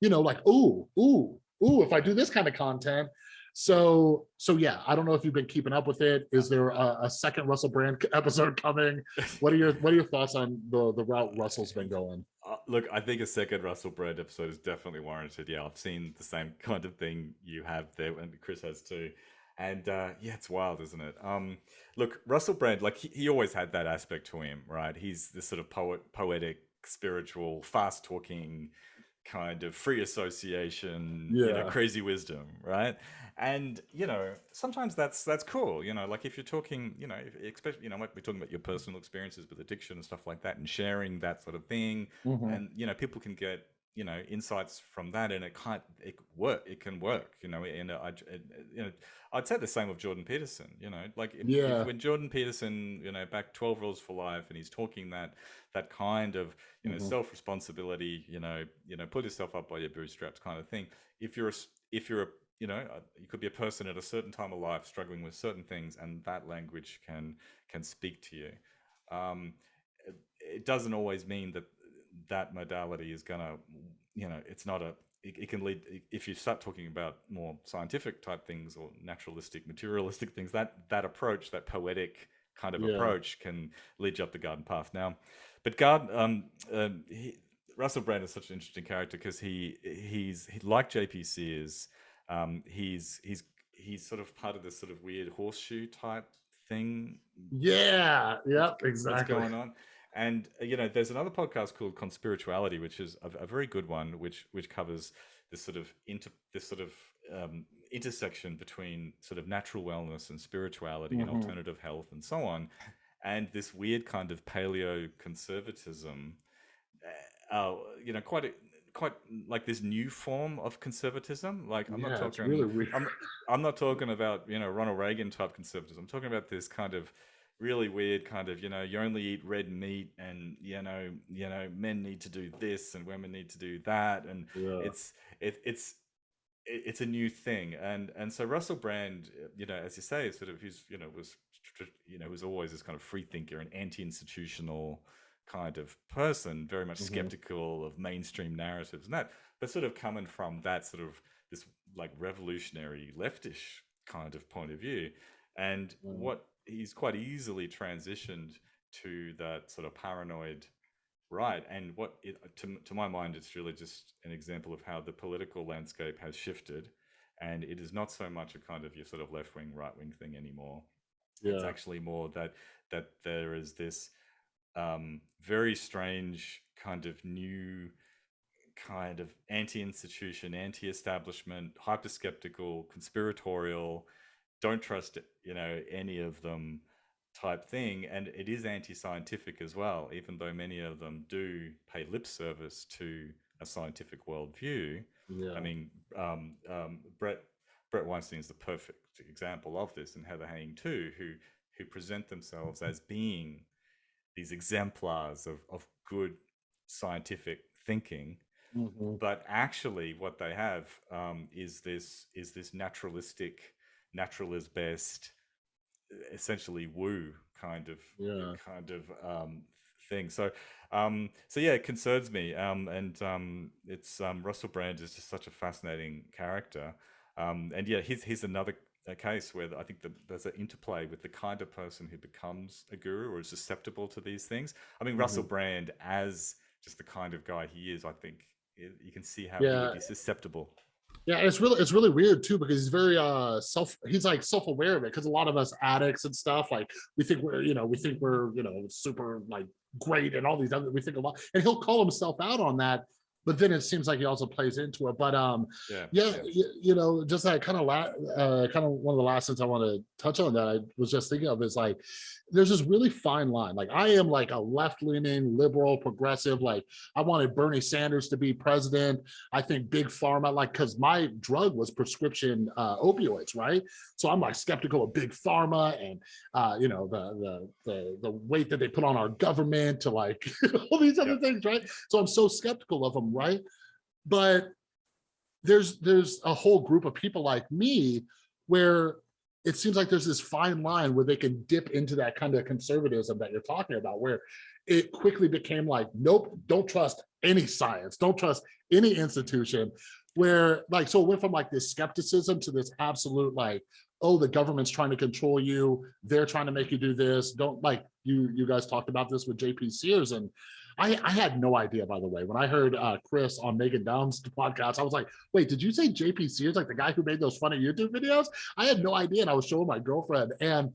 you know, like, ooh, ooh, ooh, if I do this kind of content, so, so yeah, I don't know if you've been keeping up with it. Is there a, a second Russell Brand episode coming? What are your What are your thoughts on the the route Russell's been going? Uh, look, I think a second Russell Brand episode is definitely warranted. Yeah, I've seen the same kind of thing you have there, and Chris has too. And uh, yeah, it's wild, isn't it? Um, look, Russell Brand, like he, he always had that aspect to him, right? He's this sort of poet, poetic, spiritual, fast talking kind of free association, yeah. you know, crazy wisdom, right? and you know sometimes that's that's cool you know like if you're talking you know especially you know might be talking about your personal experiences with addiction and stuff like that and sharing that sort of thing mm-hmm. and you know people can get you know insights from that and it can't it work it can work you know and I, you know I'd say the same of Jordan Peterson you know like if, yeah. if when Jordan Peterson you know back 12 rules for life and he's talking that that kind of you know mm-hmm. self responsibility you know you know pull yourself up by your bootstraps kind of thing if you're a, if you're a you know uh, you could be a person at a certain time of life struggling with certain things and that language can can speak to you um, it, doesn't always mean that that modality is gonna you know it's not a it, it, can lead if you start talking about more scientific type things or naturalistic materialistic things that that approach that poetic kind of yeah. approach can lead you up the garden path now but god um, um he, russell brand is such an interesting character because he he's he, like jp sears um, he's he's he's sort of part of this sort of weird horseshoe type thing. Yeah. Yep. Exactly. What's going on? And uh, you know, there's another podcast called Conspirituality, which is a, a very good one, which which covers this sort of inter this sort of um, intersection between sort of natural wellness and spirituality mm-hmm. and alternative health and so on, and this weird kind of paleo conservatism. Uh, uh you know, quite a, quite like this new form of conservatism. Like I'm yeah, not talking. Really I'm, I'm, not talking about you know Ronald Reagan type conservatism. I'm talking about this kind of really weird kind of you know you only eat red meat and you know you know men need to do this and women need to do that and yeah. it's it, it's it's a new thing and and so Russell Brand you know as you say sort of he's you know was you know was always this kind of free thinker and anti-institutional kind of person, very much mm-hmm. skeptical of mainstream narratives and that, but sort of coming from that sort of this like revolutionary leftish kind of point of view. And mm. what he's quite easily transitioned to that sort of paranoid right. And what it, to, to my mind, it's really just an example of how the political landscape has shifted. And it is not so much a kind of your sort of left wing, right wing thing anymore. Yeah. It's actually more that that there is this um, very strange kind of new kind of anti-institution, anti-establishment, hyper-skeptical, conspiratorial. Don't trust you know any of them. type thing, and it is anti-scientific as well. Even though many of them do pay lip service to a scientific worldview. Yeah. I mean, um, um, Brett Brett Weinstein is the perfect example of this, and Heather Heying too, who who present themselves as being these exemplars of, of good scientific thinking Mhm. but actually what they have um, is this is this naturalistic naturalist best essentially woo kind of Yeah. kind of um, thing so um, so yeah it concerns me um, and um, it's um, Russell Brand is just such a fascinating character um, and yeah here's, here's another case where I think that there's an interplay with the kind of person who becomes a guru or is susceptible to these things. I mean, Russell Mhm. Brand, as just the kind of guy he is, I think it, you can see how he would be susceptible. Yeah, it's really it's really weird too because he's very uh self he's like self-aware of it because a lot of us addicts and stuff like we think we're you know we think we're you know super like great and all these other we think a lot and he'll call himself out on that but then it seems like he also plays into it. But um Yeah. yeah you, you know just that kind of la uh kind of one of the last things i want to touch on that i was just thinking of is like there's this really fine line. Like i am like a left-leaning liberal progressive like i wanted bernie sanders to be president. I think big pharma like because my drug was prescription uh opioids right? So i'm like skeptical of big pharma and uh you know the the the, the weight that they put on our government to like all these other things right? So i'm so skeptical of them right? But there's there's a whole group of people like me where it seems like there's this fine line where they can dip into that kind of conservatism that you're talking about where it quickly became like nope don't trust any science don't trust any institution. Where like so it went from like this skepticism to this absolute like oh the government's trying to control you they're trying to make you do this don't like you you guys talked about this with jp sears and I, I had no idea, by the way, when I heard uh, Chris on Meghan Daum's podcast, I was like, wait, did you say JP Sears, like the guy who made those funny YouTube videos? I had no idea. And I was showing my girlfriend. And,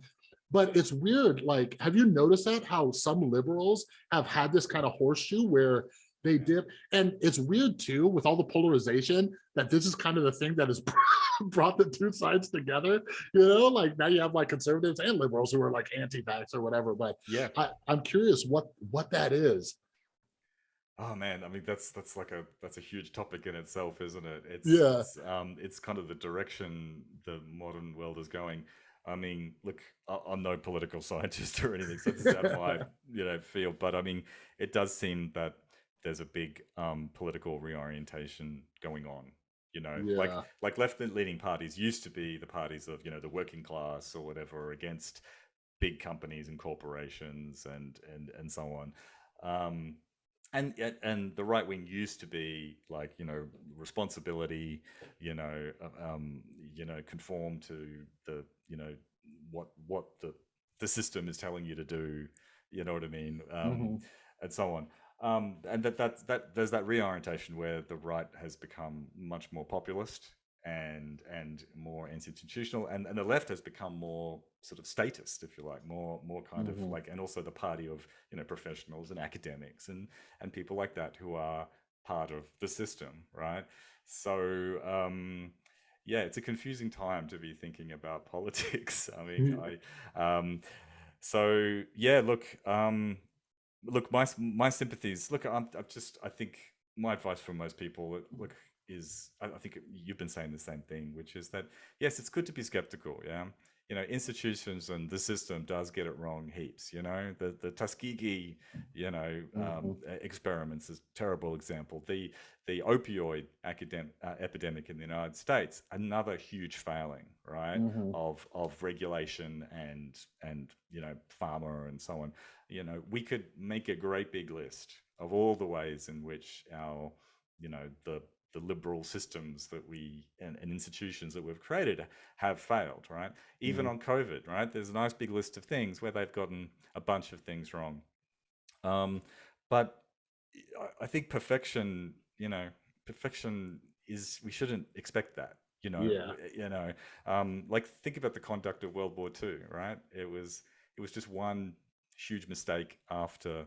but it's weird. Like, have you noticed that how some liberals have had this kind of horseshoe where they dip? And it's weird too, with all the polarization, that this is kind of the thing that has brought the two sides together. You know, like now you have like conservatives and liberals who are like anti-vax or whatever. But Yeah. I, I'm curious what what that is. Oh man, I mean that's that's like a that's a huge topic in itself, isn't it? It's Yeah. it's, um, it's kind of the direction the modern world is going. I mean, look, I- I'm no political scientist or anything, so this is out of my you know field. But I mean, it does seem that there's a big um, political reorientation going on. You know, like Yeah. like left-leaning parties used to be the parties of you know the working class or whatever against big companies and corporations and and and so on. Um, and and- the right wing used to be like you know responsibility you know uh, um you know conform to the you know what what the the system is telling you to do you know what i mean um Mhm. and so on um and that that that there's that reorientation where the right has become much more populist and and more institutional and and the left has become more sort of statist if you like more more kind of Mhm. like and also the party of you know professionals and academics and and people like that who are part of the system right so um yeah it's a confusing time to be thinking about politics i mean Mm. i um so yeah look um look my my sympathies look i'm, I'm just i think my advice for most people look is I, I think you've been saying the same thing which is that yes it's good to be skeptical yeah you know institutions and the system does get it wrong heaps you know? The the tuskegee you know um, e- experiments is a terrible example. The the opioid academic uh, epidemic in the united states another huge failing right Mhm. of of regulation and and you know pharma and so on. You know we could make a great big list of all the ways in which our you know the the liberal systems that we and, and institutions that we've created have failed right even Mhm. on covid right there's a nice big list of things where they've gotten a bunch of things wrong um but I- i think perfection you know perfection is we shouldn't expect that you know Yeah. you know um like think about the conduct of world war ii right it was it was just one huge mistake after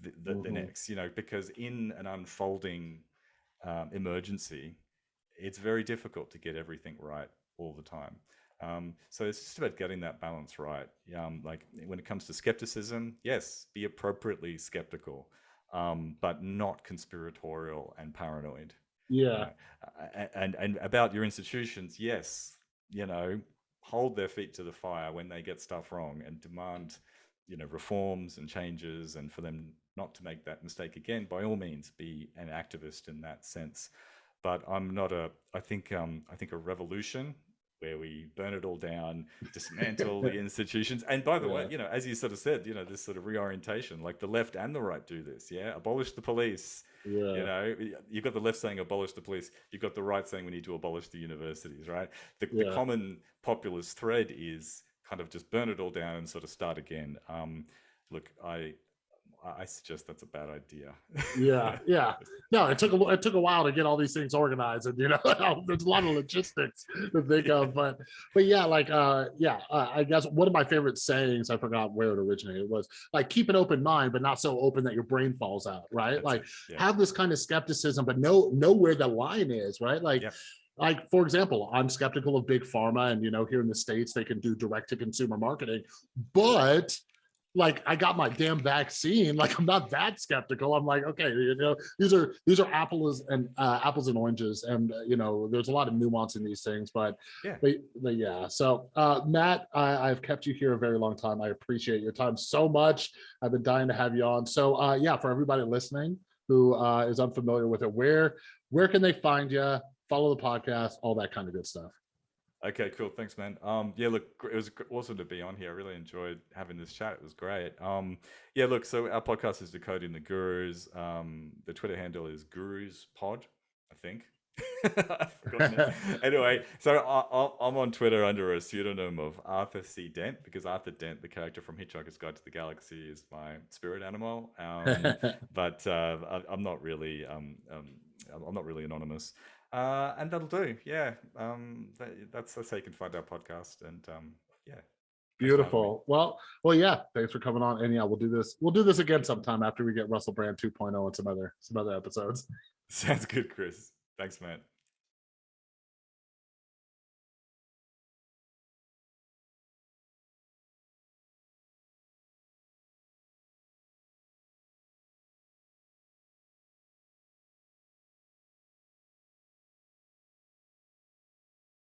the, the, the Mhm. next you know because in an unfolding um, emergency it's very difficult to get everything right all the time Um, so it's just about getting that balance right. Um, like when it comes to skepticism, yes, be appropriately skeptical, um, but not conspiratorial and paranoid. Yeah. Uh, and and about your institutions, yes, you know, hold their feet to the fire when they get stuff wrong and demand, you know, reforms and changes, and for them not to make that mistake again. By all means, be an activist in that sense. But I'm not a. I think um, I think a revolution where we burn it all down, dismantle the institutions. And by the yeah. way, you know, as you sort of said, you know, this sort of reorientation, like the left and the right do this. Yeah, abolish the police. Yeah. You know, you've got the left saying abolish the police. You've got the right saying we need to abolish the universities. Right. The, yeah. the common populist thread is kind of just burn it all down and sort of start again. Um, look, I I suggest that's a bad idea. yeah, yeah. No, it took a it took a while to get all these things organized, and you know, there's a lot of logistics to think of. But but yeah, like uh, yeah, uh, I guess one of my favorite sayings, I forgot where it originated, was like keep an open mind, but not so open that your brain falls out. Right? That's like yeah. have this kind of skepticism, but know know where the line is. Right? Like. Yeah like for example i'm skeptical of big pharma and you know here in the states they can do direct to consumer marketing but like I got my damn vaccine. Like I'm not that skeptical. I'm like, okay, you know, these are these are apples and uh, apples and oranges, and uh, you know, there's a lot of nuance in these things. But yeah, but, but yeah. So uh, Matt, I, have kept you here a very long time. I appreciate your time so much. I've been dying to have you on. So uh, yeah, for everybody listening who uh, is unfamiliar with it, where where can they find you? Follow the podcast, all that kind of good stuff. Okay, cool. Thanks, man. Um, yeah, look, it was awesome to be on here. I really enjoyed having this chat. It was great. Um, yeah, look, so our podcast is Decoding the Gurus. Um, the Twitter handle is Gurus Pod, I think. anyway, so I, am on Twitter under a pseudonym of Arthur C. Dent because Arthur Dent, the character from Hitchhiker's Guide to the Galaxy, is my spirit animal. Um, but uh, I, am not really, um, um, I'm not really anonymous. Uh, and that'll do. Yeah. Um, that, that's, that's how you can find our podcast. And um, yeah. Beautiful. Well, well, yeah. Thanks for coming on. And yeah, we'll do this. We'll do this again sometime after we get Russell Brand 2.0 and some other some other episodes. Sounds good, Chris. Thanks, man.